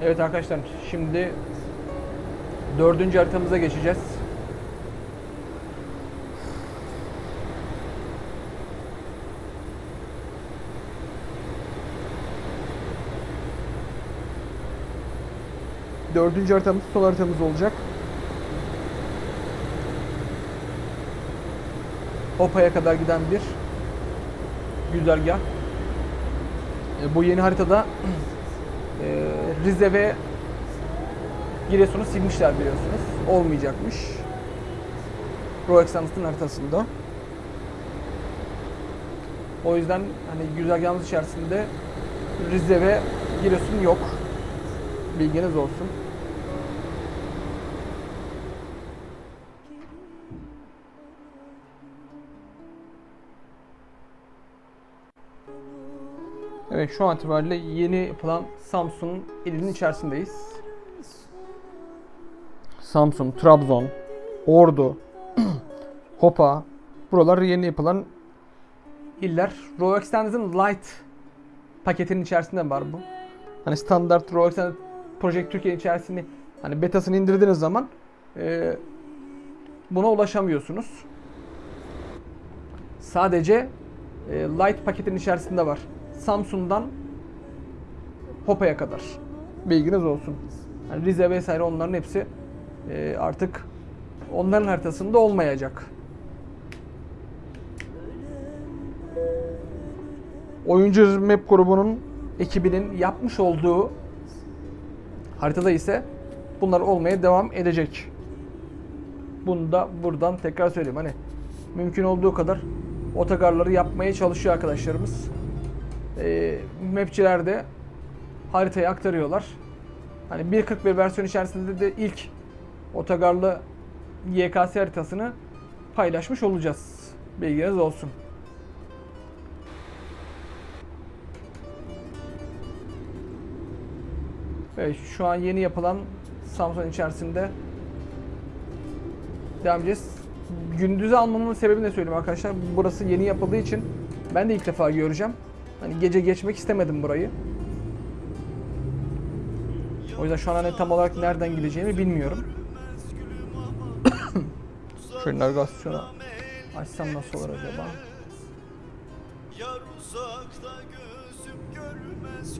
Evet arkadaşlar şimdi dördüncü haritamıza geçeceğiz. Dördüncü haritamız son haritamız olacak. Hopa'ya kadar giden bir güzergah. E, bu yeni haritada Rize ve Giresun'u silmişler biliyorsunuz. Olmayacakmış. Roexanus'un haritasında. O yüzden hani güzergahımız içerisinde Rize ve Giresun yok. Bilginiz olsun. Şu an itibariyle yeni yapılan Samsun ilinin içerisindeyiz. Samsun, Trabzon, Ordu, Hopa. Buralar yeni yapılan iller. Row Extended'ın Light paketinin içerisinde var bu. Hani standart Row Extended Project Türkiye içerisinde hani betasını indirdiğiniz zaman e, buna ulaşamıyorsunuz. Sadece e, Light paketin içerisinde var. Samsun'dan Hopa'ya kadar. Bilginiz olsun. Yani Rize vesaire onların hepsi e, artık onların haritasında olmayacak. Oyuncu Map grubunun ekibinin yapmış olduğu haritada ise bunlar olmaya devam edecek. Bunu da buradan tekrar söyleyeyim. Hani mümkün olduğu kadar otogarları yapmaya çalışıyor arkadaşlarımız. E, mapçiler de haritayı aktarıyorlar. Hani 1.41 versiyon içerisinde de ilk otogarlı YKS haritasını paylaşmış olacağız. Bilginiz olsun. Evet şu an yeni yapılan Samsung içerisinde devam edeceğiz. Gündüze almamın sebebini de söyleyeyim arkadaşlar. Burası yeni yapıldığı için ben de ilk defa göreceğim. Hani gece geçmek istemedim burayı. O yüzden şu an hani tam olarak nereden gideceğimi bilmiyorum. Şöyle navigasyonu açsam nasıl olur acaba? Yar uzakta gözüm görmez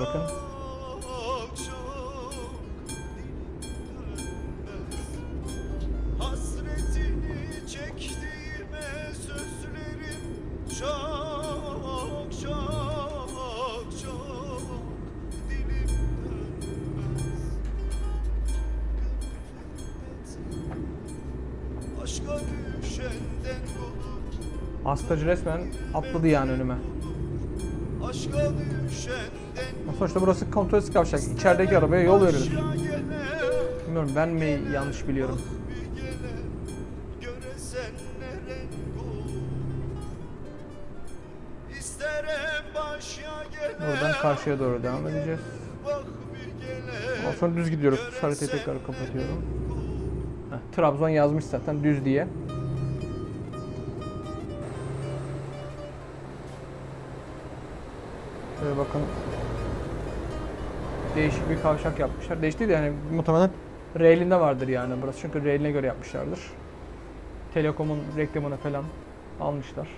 bakın. Çok çok dilimden Hasretini çektiğime sözlerim çok çok çok dilimden Aşka düşenden olur Hastacı resmen atladı yani önüme. Aşka düşenden Sonuçta burası kontrolsüz kavşak. İçerideki arabaya yol verilir. Bilmiyorum ben mi yanlış biliyorum. Buradan karşıya doğru devam edeceğiz. Ondan sonra düz gidiyoruz. Haritayı tekrar kapatıyorum. Heh, Trabzon yazmış zaten düz diye. Şöyle bakın. Değişik bir kavşak yapmışlar. Değişik değil de yani muhtemelen railinde vardır yani burası. Çünkü railine göre yapmışlardır. Telekom'un reklamını falan almışlar.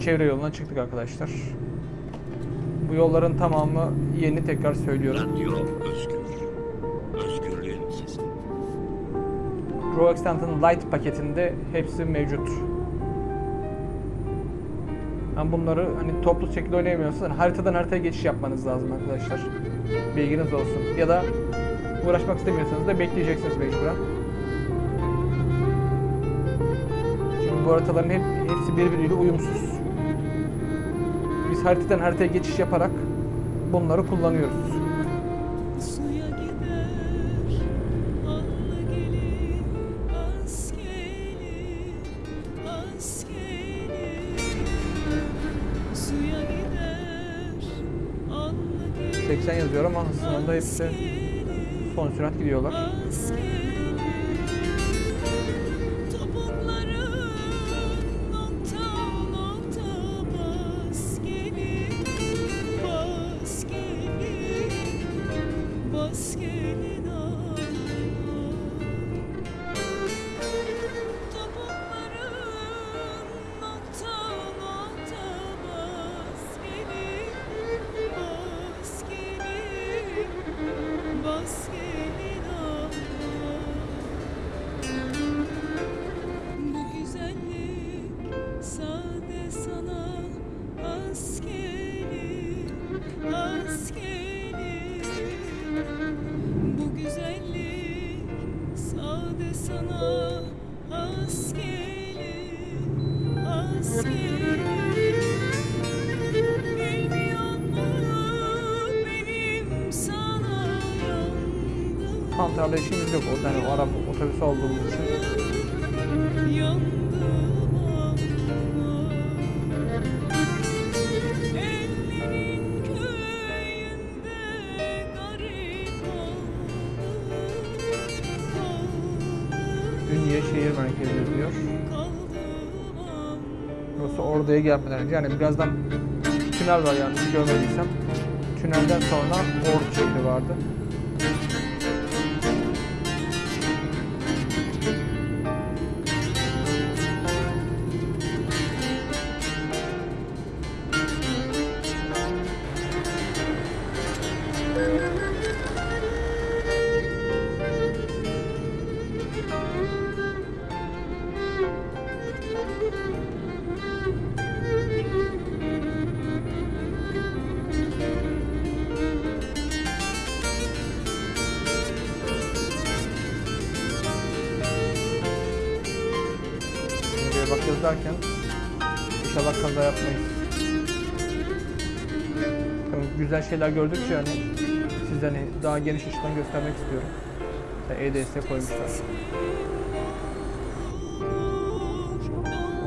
Çevre yoluna çıktık arkadaşlar. Bu yolların tamamı yeni tekrar söylüyorum. Radyo Özgür. Özgürlüğün sesi. Pro Lite paketinde hepsi mevcut. Ben bunları hani toplu şekilde oynayamıyorsanız hani haritadan haritaya geçiş yapmanız lazım arkadaşlar. Bilginiz olsun. Ya da uğraşmak istemiyorsanız da bekleyeceksiniz mecburen. Çünkü bu haritaların hep, hepsi birbiriyle uyumsuz. Biz haritadan haritaya geçiş yaparak bunları kullanıyoruz. Suya gider Anla gelin Az gelin Az gelin Suya gider Anla gelin 80 yazıyor ama aslında hepsi son sürat gidiyorlar. İşimiz yok. O yani o otobüs olduğumuz için. Ünye şehir merkezi diyor. Burası Ordu'ya gelmeden önce yani birazdan tünel var yani görmediysem. Tünelden sonra Ordu şehri vardı. Şeyler gördükçe hani size hani daha geniş açıdan göstermek istiyorum. EDS koymuşlar.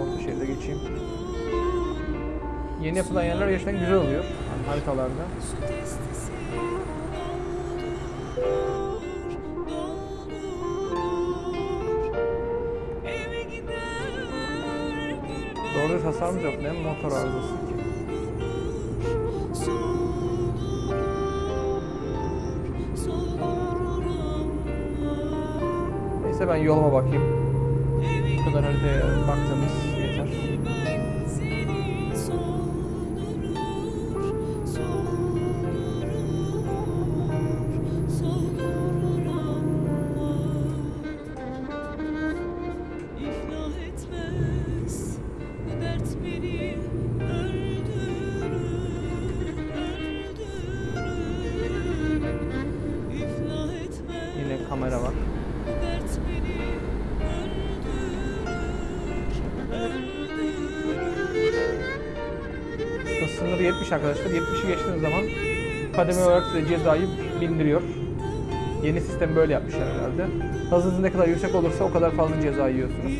Orta şeride geçeyim. Yeni yapılan yerler gerçekten güzel oluyor. Yani haritalarda. Doğru hasarımız yok mi? Motor arızası ki. Ben yoluma bakayım. Bu kadar haritaya baktığımız yeter. 70 arkadaşlar. 70'i geçtiğiniz zaman kademe olarak size cezayı bindiriyor. Yeni sistem böyle yapmışlar herhalde. Hızınız ne kadar yüksek olursa o kadar fazla ceza yiyorsunuz.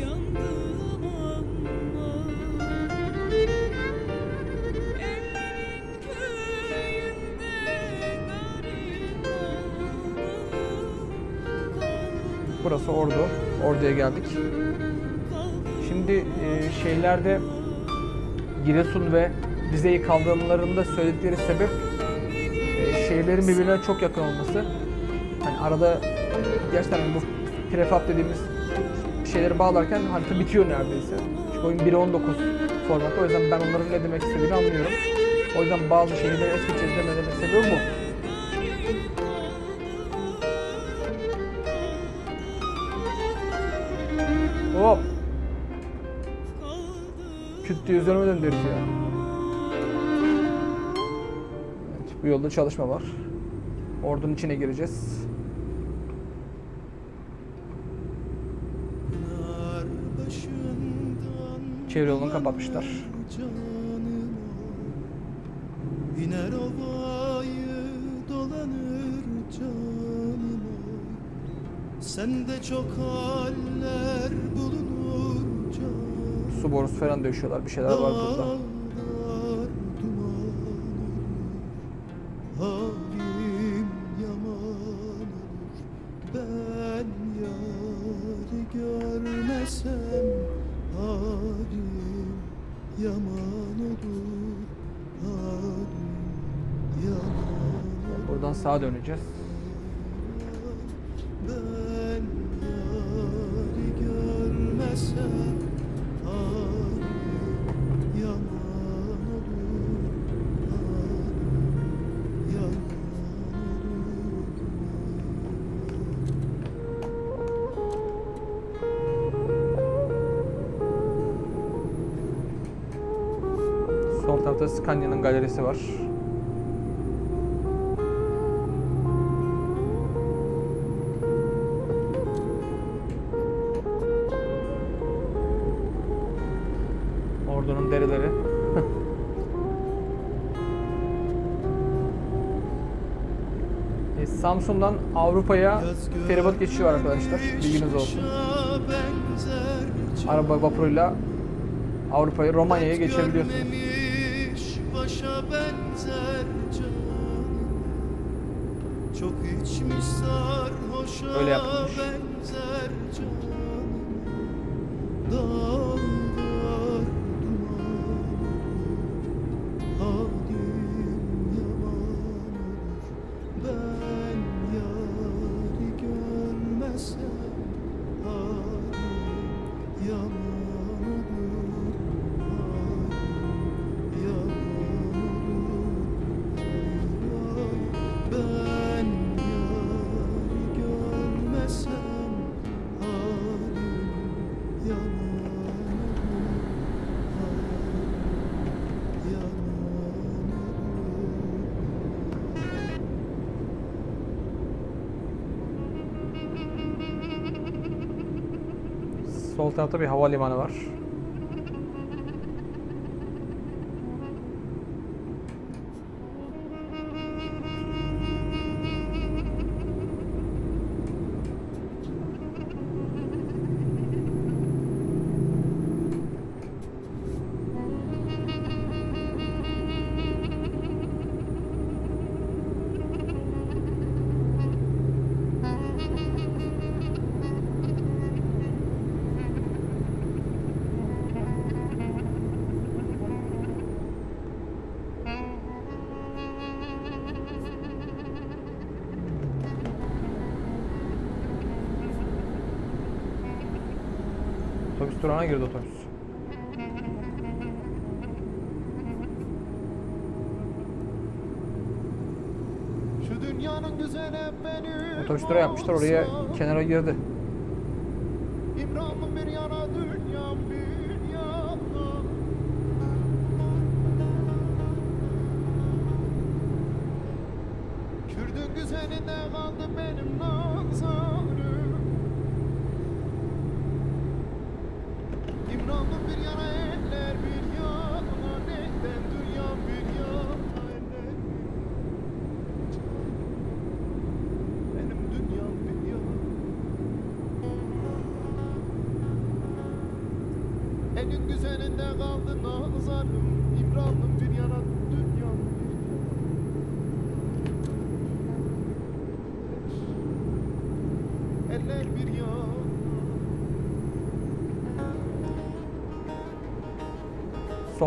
Burası Ordu. Ordu'ya geldik. Şimdi e, şeylerde Giresun ve Rize'yi kaldırmalarında söyledikleri sebep e, şehirlerin birbirine çok yakın olması. Hani arada gerçekten bu prefab dediğimiz şeyleri bağlarken harita bitiyor neredeyse. Çünkü oyun 1.19 formatı. O yüzden ben onların ne demek istediğini anlıyorum. O yüzden bazı şehirleri es geçeceğiz demelerinin bu. Hop! Küt diye üzerime döndürüz bu yolda çalışma var. Ordunun içine gireceğiz. Çevre yolunu kapatmışlar. İner ovayı dolanır canım. Sende çok haller bulunur canım Su borusu falan döşüyorlar. Bir şeyler var burada. Scania'nın galerisi var. Ordunun dereleri. E, Samsun'dan Avrupa'ya feribot geçişi var arkadaşlar. Bilginiz olsun. Araba vapuruyla Avrupa'yı Romanya'ya geçebiliyorsunuz. Öyle yapılmış. Sol tarafta bir havalimanı var. Durağına girdi otobüs. Otobüs durağı yapmışlar oraya kenara girdi.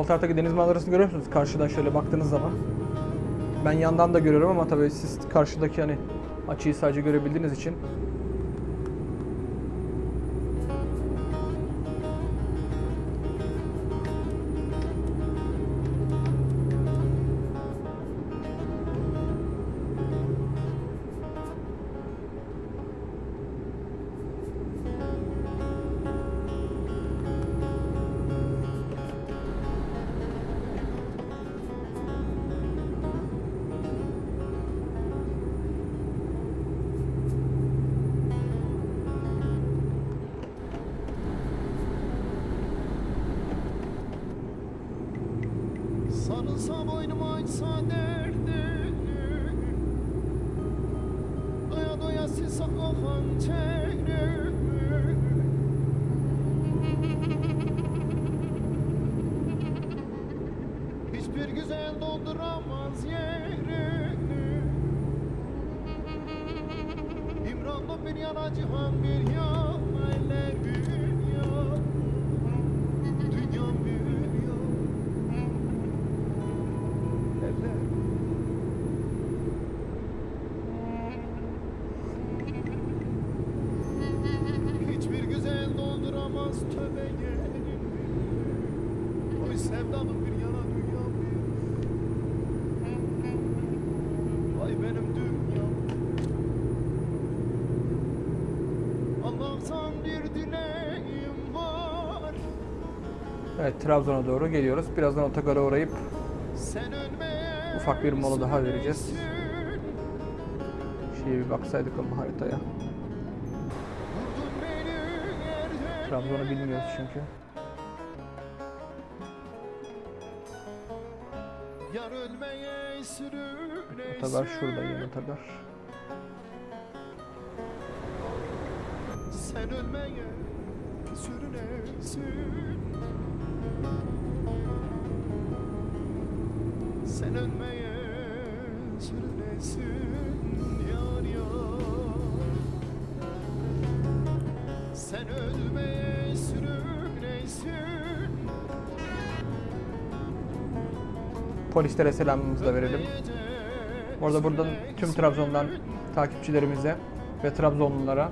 Sol taraftaki deniz manzarasını görüyor musunuz? Karşıdan şöyle baktığınız zaman. Ben yandan da görüyorum ama tabii siz karşıdaki hani açıyı sadece görebildiğiniz için Trabzon'a doğru geliyoruz. Birazdan otogara uğrayıp Ufak bir mola daha vereceğiz. şeye bir baksaydık ama haritaya. Trabzon'u bilmiyoruz çünkü. Otogar şurada yeni otogar. Sen ölmeye sürüne sür Sen ölmeye sürünesin yar yar Sen ölmeye sürünesin Polislere selamımızı da verelim. Bu arada buradan tüm Trabzon'dan takipçilerimize ve Trabzonlulara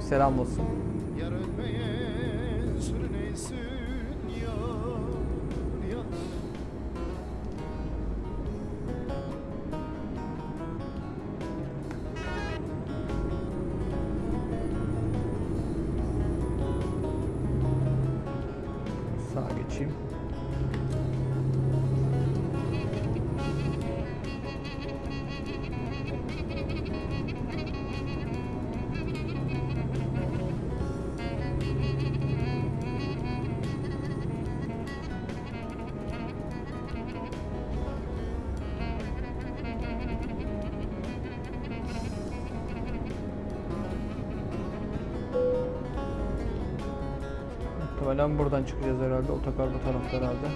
selam olsun. Çıkacağız herhalde. Otogar bu tarafta herhalde.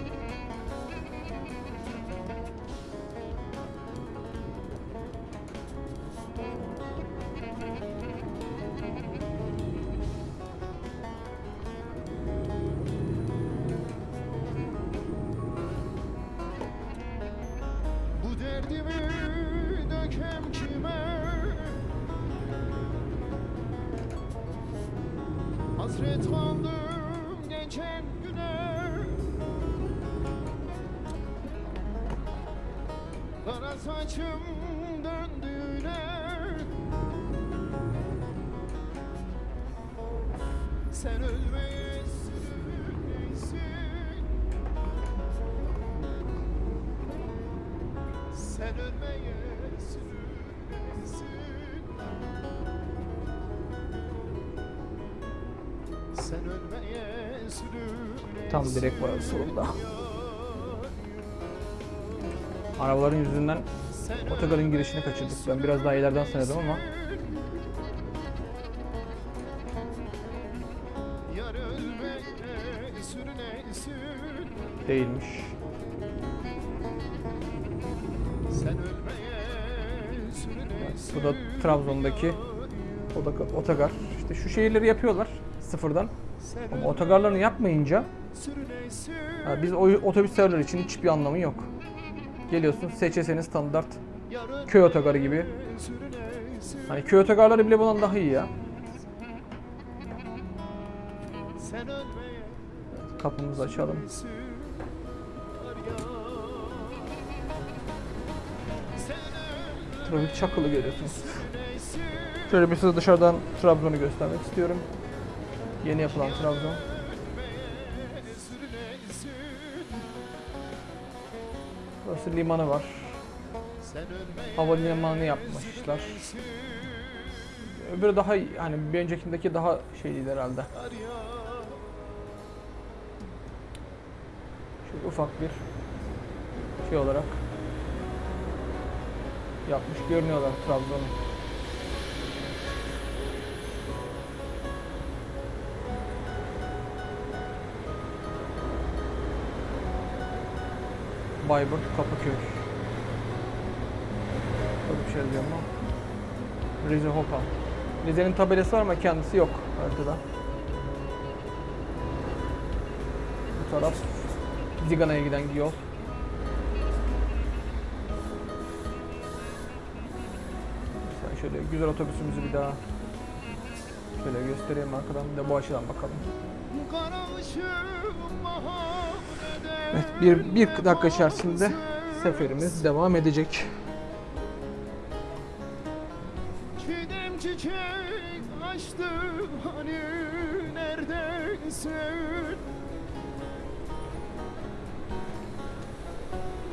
Direkt var solunda. Arabaların yüzünden otogarın girişini kaçırdık. Ben biraz daha ileriden sanıyordum ama değilmiş. Bu da Trabzon'daki otogar-. İşte şu şehirleri yapıyorlar sıfırdan. Ama otogarlarını yapmayınca ha, biz o otobüslerler için hiçbir anlamı yok. Geliyorsun SÇS'nin standart köy otogarı gibi. Hani köy otogarları bile bundan daha iyi ya. Kapımızı açalım. Trafik çakılı görüyorsunuz. Şöyle bir size dışarıdan Trabzon'u göstermek istiyorum. Yeni yapılan Trabzon. Burası limanı var. Havalimanı yapmışlar. Öbürü daha hani bir öncekindeki daha şeydi herhalde. Şöyle ufak bir şey olarak yapmış görünüyorlar Trabzon'u. Bayburt Kapıköy. Böyle bir şey yazıyor ama. Rize Hopa. Rize'nin tabelası var ama kendisi yok haritada. Bu taraf Zigana'ya giden yol. Sen şöyle güzel otobüsümüzü bir daha şöyle göstereyim arkadan bir bu açıdan bakalım. Evet bir, bir dakika içerisinde seferimiz devam edecek. Çiğdem çiçek açtı hani neredesin?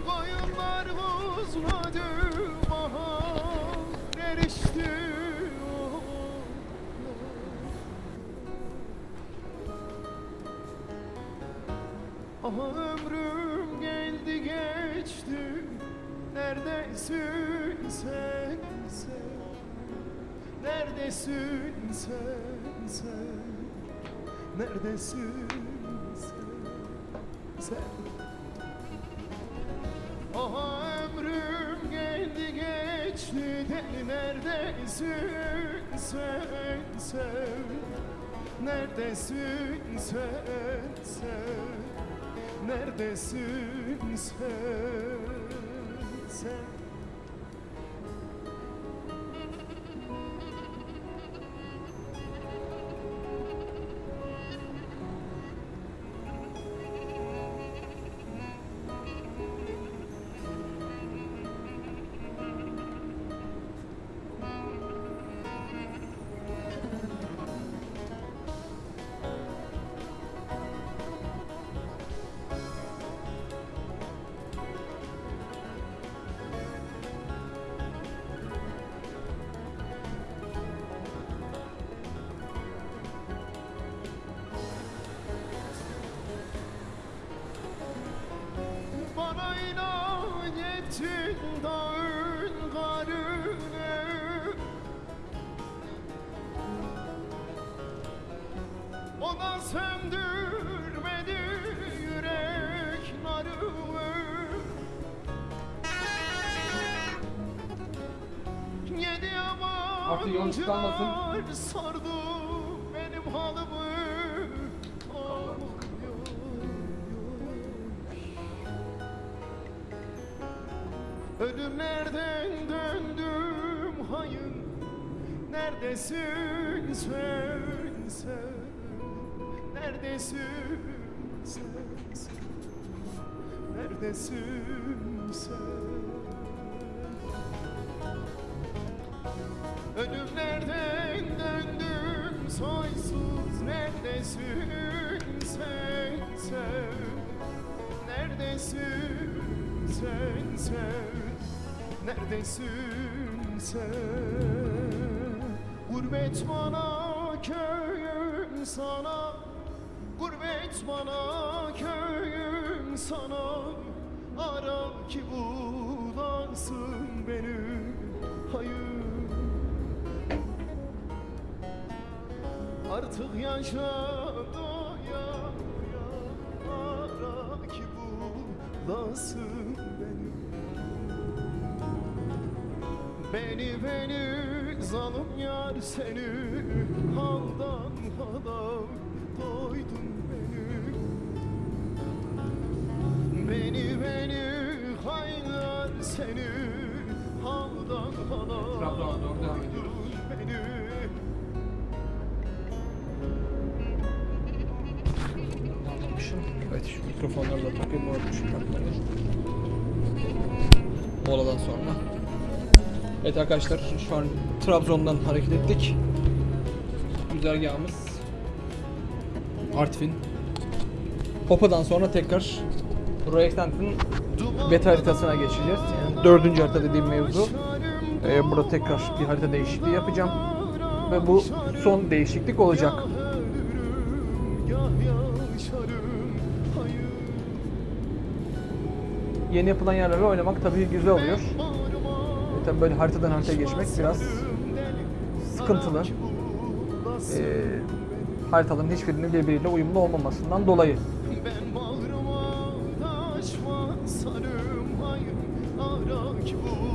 Koyunlar bozmadı Neredesin sen sen? Neredesin sen sen? Neredesin sen? Sen. Aha ömrüm geldi geçti. Deli neredesin sen sen? Neredesin sen sen? Neredesin sen sen Artık tıkanmasın. yabancılar sardı benim halımı. Yok, Ölümlerden döndüm hayır Neredesin sen sen? Neredesin sen sen? Neredesin sen Ölümlerden döndüm? Soysuz Neredesin sen sen? Neredesin sen sen? Neredesin sen? Gurbet bana köyüm sana. Gurbet bana köyüm sana. Ara ki bulasın Artık yaşa doya Ara ki bulasın beni Beni beni zalim yar seni Haldan mikrofonları da takayım unutmuşum takmayı. Moladan sonra. Evet arkadaşlar şu an Trabzon'dan hareket ettik. Güzergahımız Artvin. Popa'dan sonra tekrar Roy Extended'in beta haritasına geçeceğiz. Yani dördüncü harita dediğim mevzu. Ee, burada tekrar bir harita değişikliği yapacağım. Ve bu son değişiklik olacak. Yeni yapılan yerlere oynamak tabii güzel oluyor. E, tabii böyle haritadan haritaya geçmek biraz sıkıntılı. E, haritaların hiçbirinin birbiriyle uyumlu olmamasından dolayı. Ben bağrıma taş basarım hayır Ara ki bulasın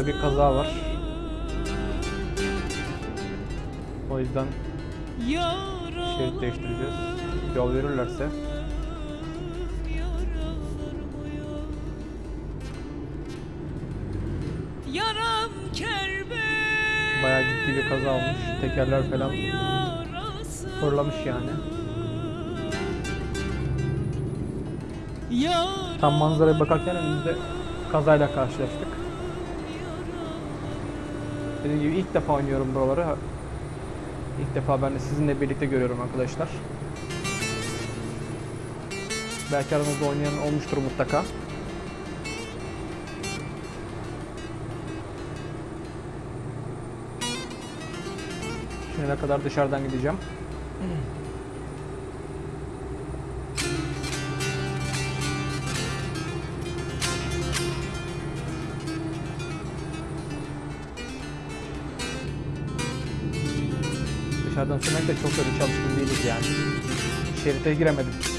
Burada bir kaza var. O yüzden şerit değiştireceğiz. Yol verirlerse. Bayağı ciddi bir kaza olmuş. Tekerler falan fırlamış yani. Tam manzaraya bakarken önümüzde kazayla karşılaştık. Dediğim gibi ilk defa oynuyorum buraları. İlk defa ben de sizinle birlikte görüyorum arkadaşlar. Belki aranızda oynayan olmuştur mutlaka. Şimdi kadar dışarıdan gideceğim. Dışarıdan sürmek de çok bir çalışkın değiliz yani. Şerite giremedim.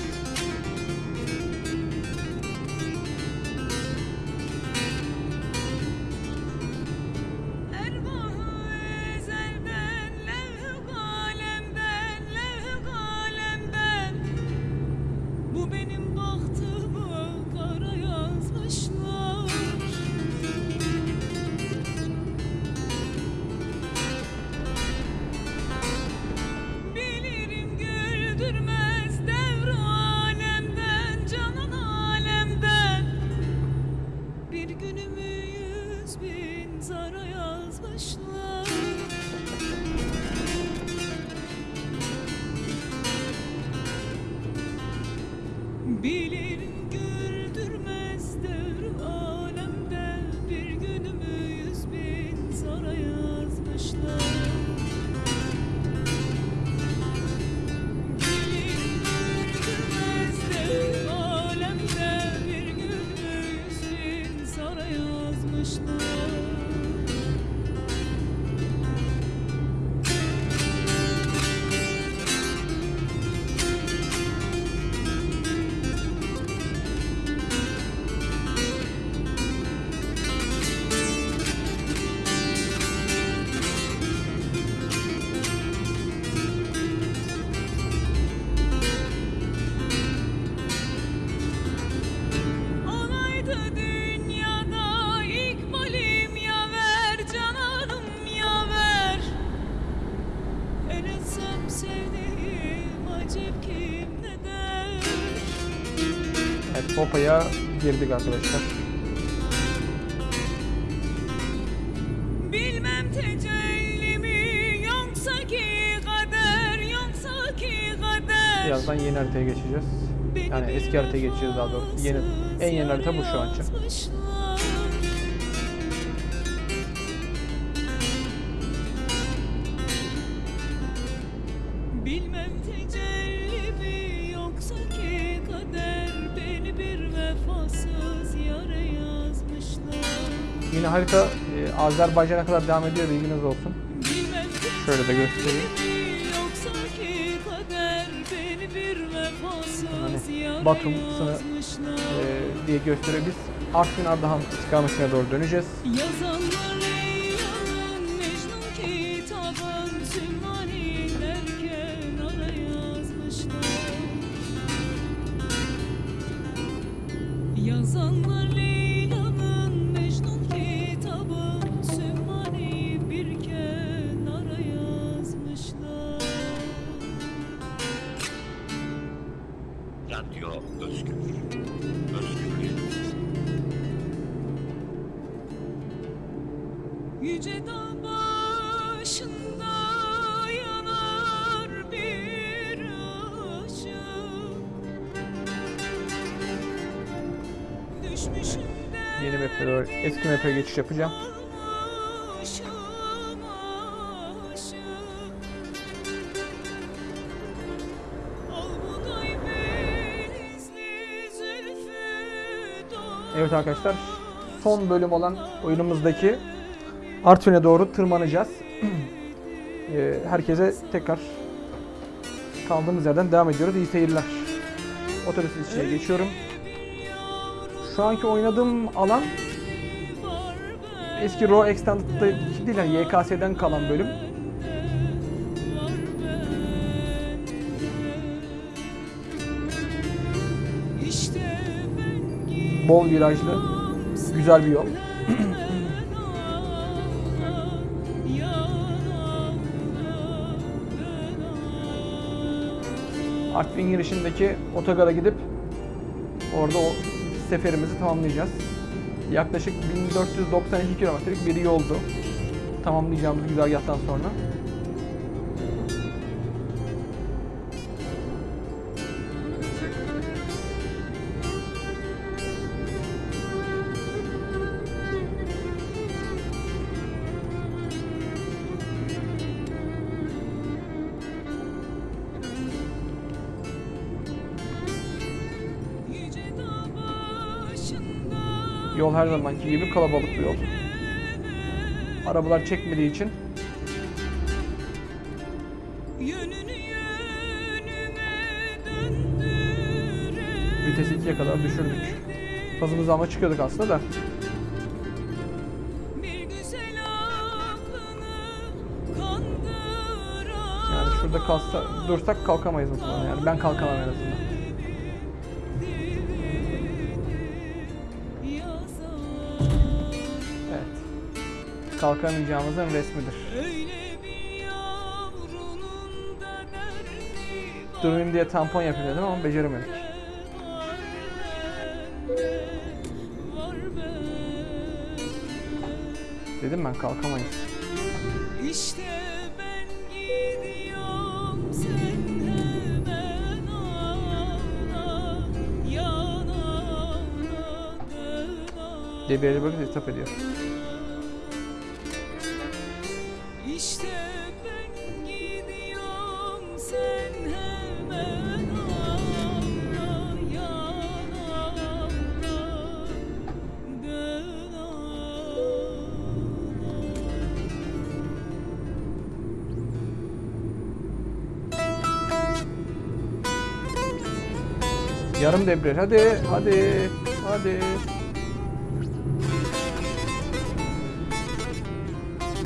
Popa'ya girdik arkadaşlar. Bilmem tecelli mi yoksa ki kader yoksa ki kader Birazdan yeni haritaya geçeceğiz. Yani eski haritaya geçeceğiz daha doğrusu. Yeni, en yeni harita bu şu an için. Azerbaycan'a kadar devam ediyor bilginiz olsun. Şöyle de göstereyim. yare Batum sını- yazmışlar e, diye gösteriyor. Biz Artvin Ardahan istikametine doğru döneceğiz. Yazanlar geçiş yapacağım. Evet arkadaşlar son bölüm olan oyunumuzdaki Artvin'e doğru tırmanacağız. E, Herkese tekrar kaldığımız yerden devam ediyoruz. İyi seyirler. Otobüs içine geçiyorum. Şu anki oynadığım alan eski Raw Extended'daki değil yani YKS'den kalan bölüm. Bol virajlı, güzel bir yol. Artvin girişindeki otogara gidip orada o seferimizi tamamlayacağız. Yaklaşık 1492 kilometrelik bir yoldu. Tamamlayacağımız güzergahtan sonra. Yol her zamanki gibi kalabalık bir yol. Arabalar çekmediği için vitesi 2'ye kadar düşürdük. Hızımızı ama çıkıyorduk aslında da. Yani şurada kalsa, dursak kalkamayız muhtemelen yani. Ben kalkamam en azından. Kalkamayacağımızın resmidir. Durmayayım diye tampon yapayım dedim ama beceremedik. Dedim ben kalkamayız. İşte ben gidiyorum sen hemen ağla dön ağla. diye bir yere böyle hitap ediyor. Yarım debriyaj. Hadi, hadi, hadi.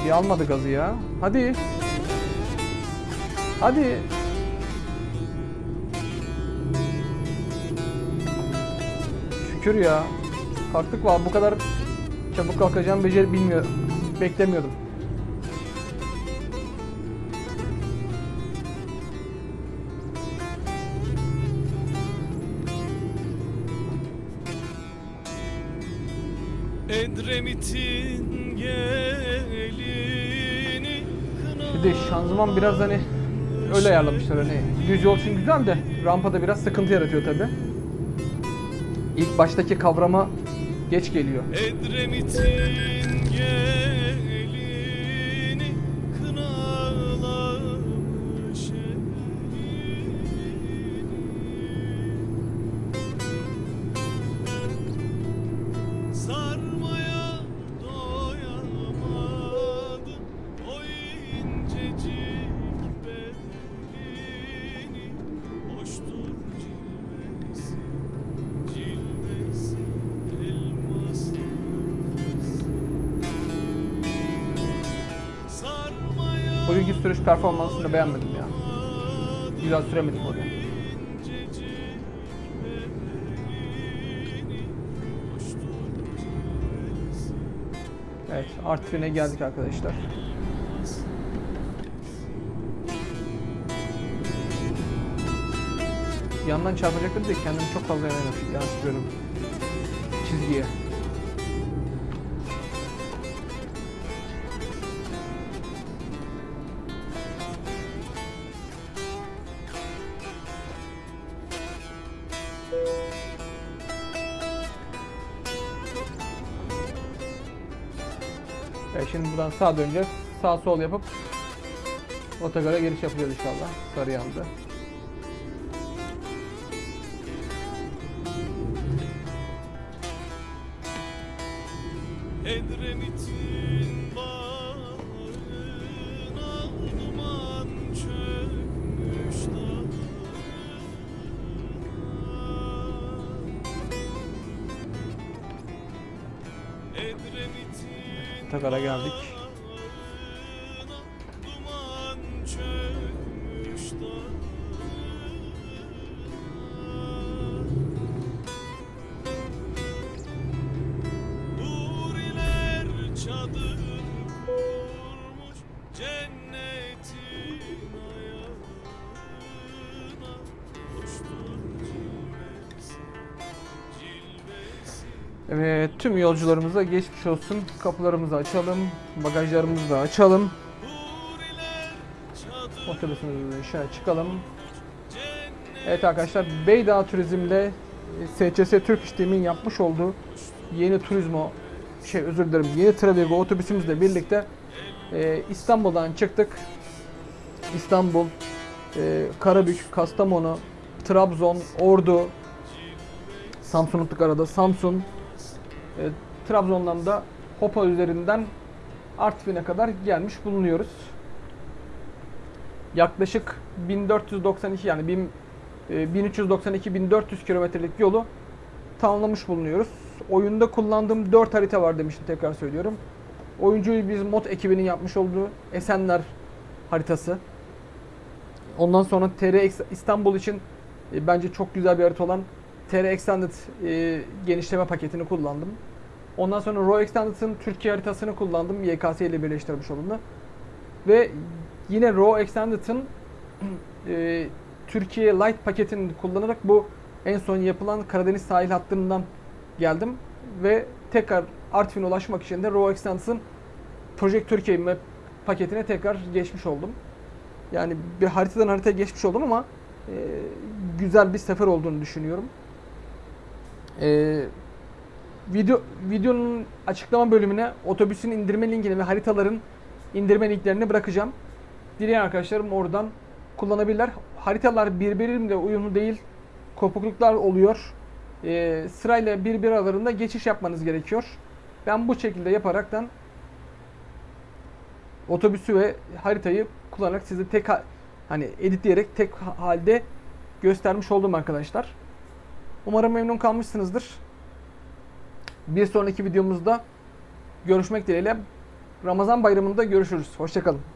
Bir almadı gazı ya. Hadi. Hadi. Şükür ya. Kalktık var. Bu kadar çabuk kalkacağım beceri bilmiyorum. Beklemiyordum. Şanzıman biraz hani öyle ayarlamışlar hani düz yol için güzel de rampada biraz sıkıntı yaratıyor tabi. İlk baştaki kavrama geç geliyor. Edremit'in gelini performansını beğenmedim ya. Güzel süremedik cilvesi, Evet Artvin'e geldik arkadaşlar. Yandan çarpacaktım diye kendimi çok fazla yanılmış. Yansıtıyorum. Çizgiye. Evet, şimdi buradan sağa döneceğiz. Sağ sol yapıp otogara giriş yapacağız inşallah. Sarıyan'da. Edremit'in yolcularımıza geçmiş olsun. Kapılarımızı açalım. Bagajlarımızı da açalım. Otobüsümüzün dışarı çıkalım. Evet arkadaşlar Beydağ Turizm'de e, SCS Türk İşlem'in yapmış olduğu yeni turizmo şey özür dilerim yeni Travigo otobüsümüzle birlikte e, İstanbul'dan çıktık. İstanbul, e, Karabük, Kastamonu, Trabzon, Ordu, Samsun unuttuk arada. Samsun, e, Trabzon'dan da Hopa üzerinden Artvin'e kadar gelmiş bulunuyoruz. Yaklaşık 1492 yani 1000 e, 1392-1400 kilometrelik yolu tamamlamış bulunuyoruz. Oyunda kullandığım 4 harita var demiştim tekrar söylüyorum. Oyuncuyu biz mod ekibinin yapmış olduğu Esenler haritası. Ondan sonra TR İstanbul için e, bence çok güzel bir harita olan TR Extended e, genişleme paketini kullandım. Ondan sonra Raw Extended'ın Türkiye haritasını kullandım. YKS ile birleştirmiş olanı. Ve yine Raw Extended'ın e, Türkiye Light paketini kullanarak bu en son yapılan Karadeniz sahil hattından geldim. Ve tekrar Artvin'e ulaşmak için de Raw Extended'ın Project Türkiye map paketine tekrar geçmiş oldum. Yani bir haritadan haritaya geçmiş oldum ama e, güzel bir sefer olduğunu düşünüyorum. E, video videonun açıklama bölümüne otobüsün indirme linkini ve haritaların indirme linklerini bırakacağım. Dileyen arkadaşlarım oradan kullanabilirler. Haritalar birbiriyle uyumlu değil. Kopukluklar oluyor. E, sırayla birbiri aralarında geçiş yapmanız gerekiyor. Ben bu şekilde yaparaktan otobüsü ve haritayı kullanarak size tek ha- hani editleyerek tek ha- halde göstermiş oldum arkadaşlar. Umarım memnun kalmışsınızdır. Bir sonraki videomuzda görüşmek dileğiyle. Ramazan bayramında görüşürüz. Hoşçakalın.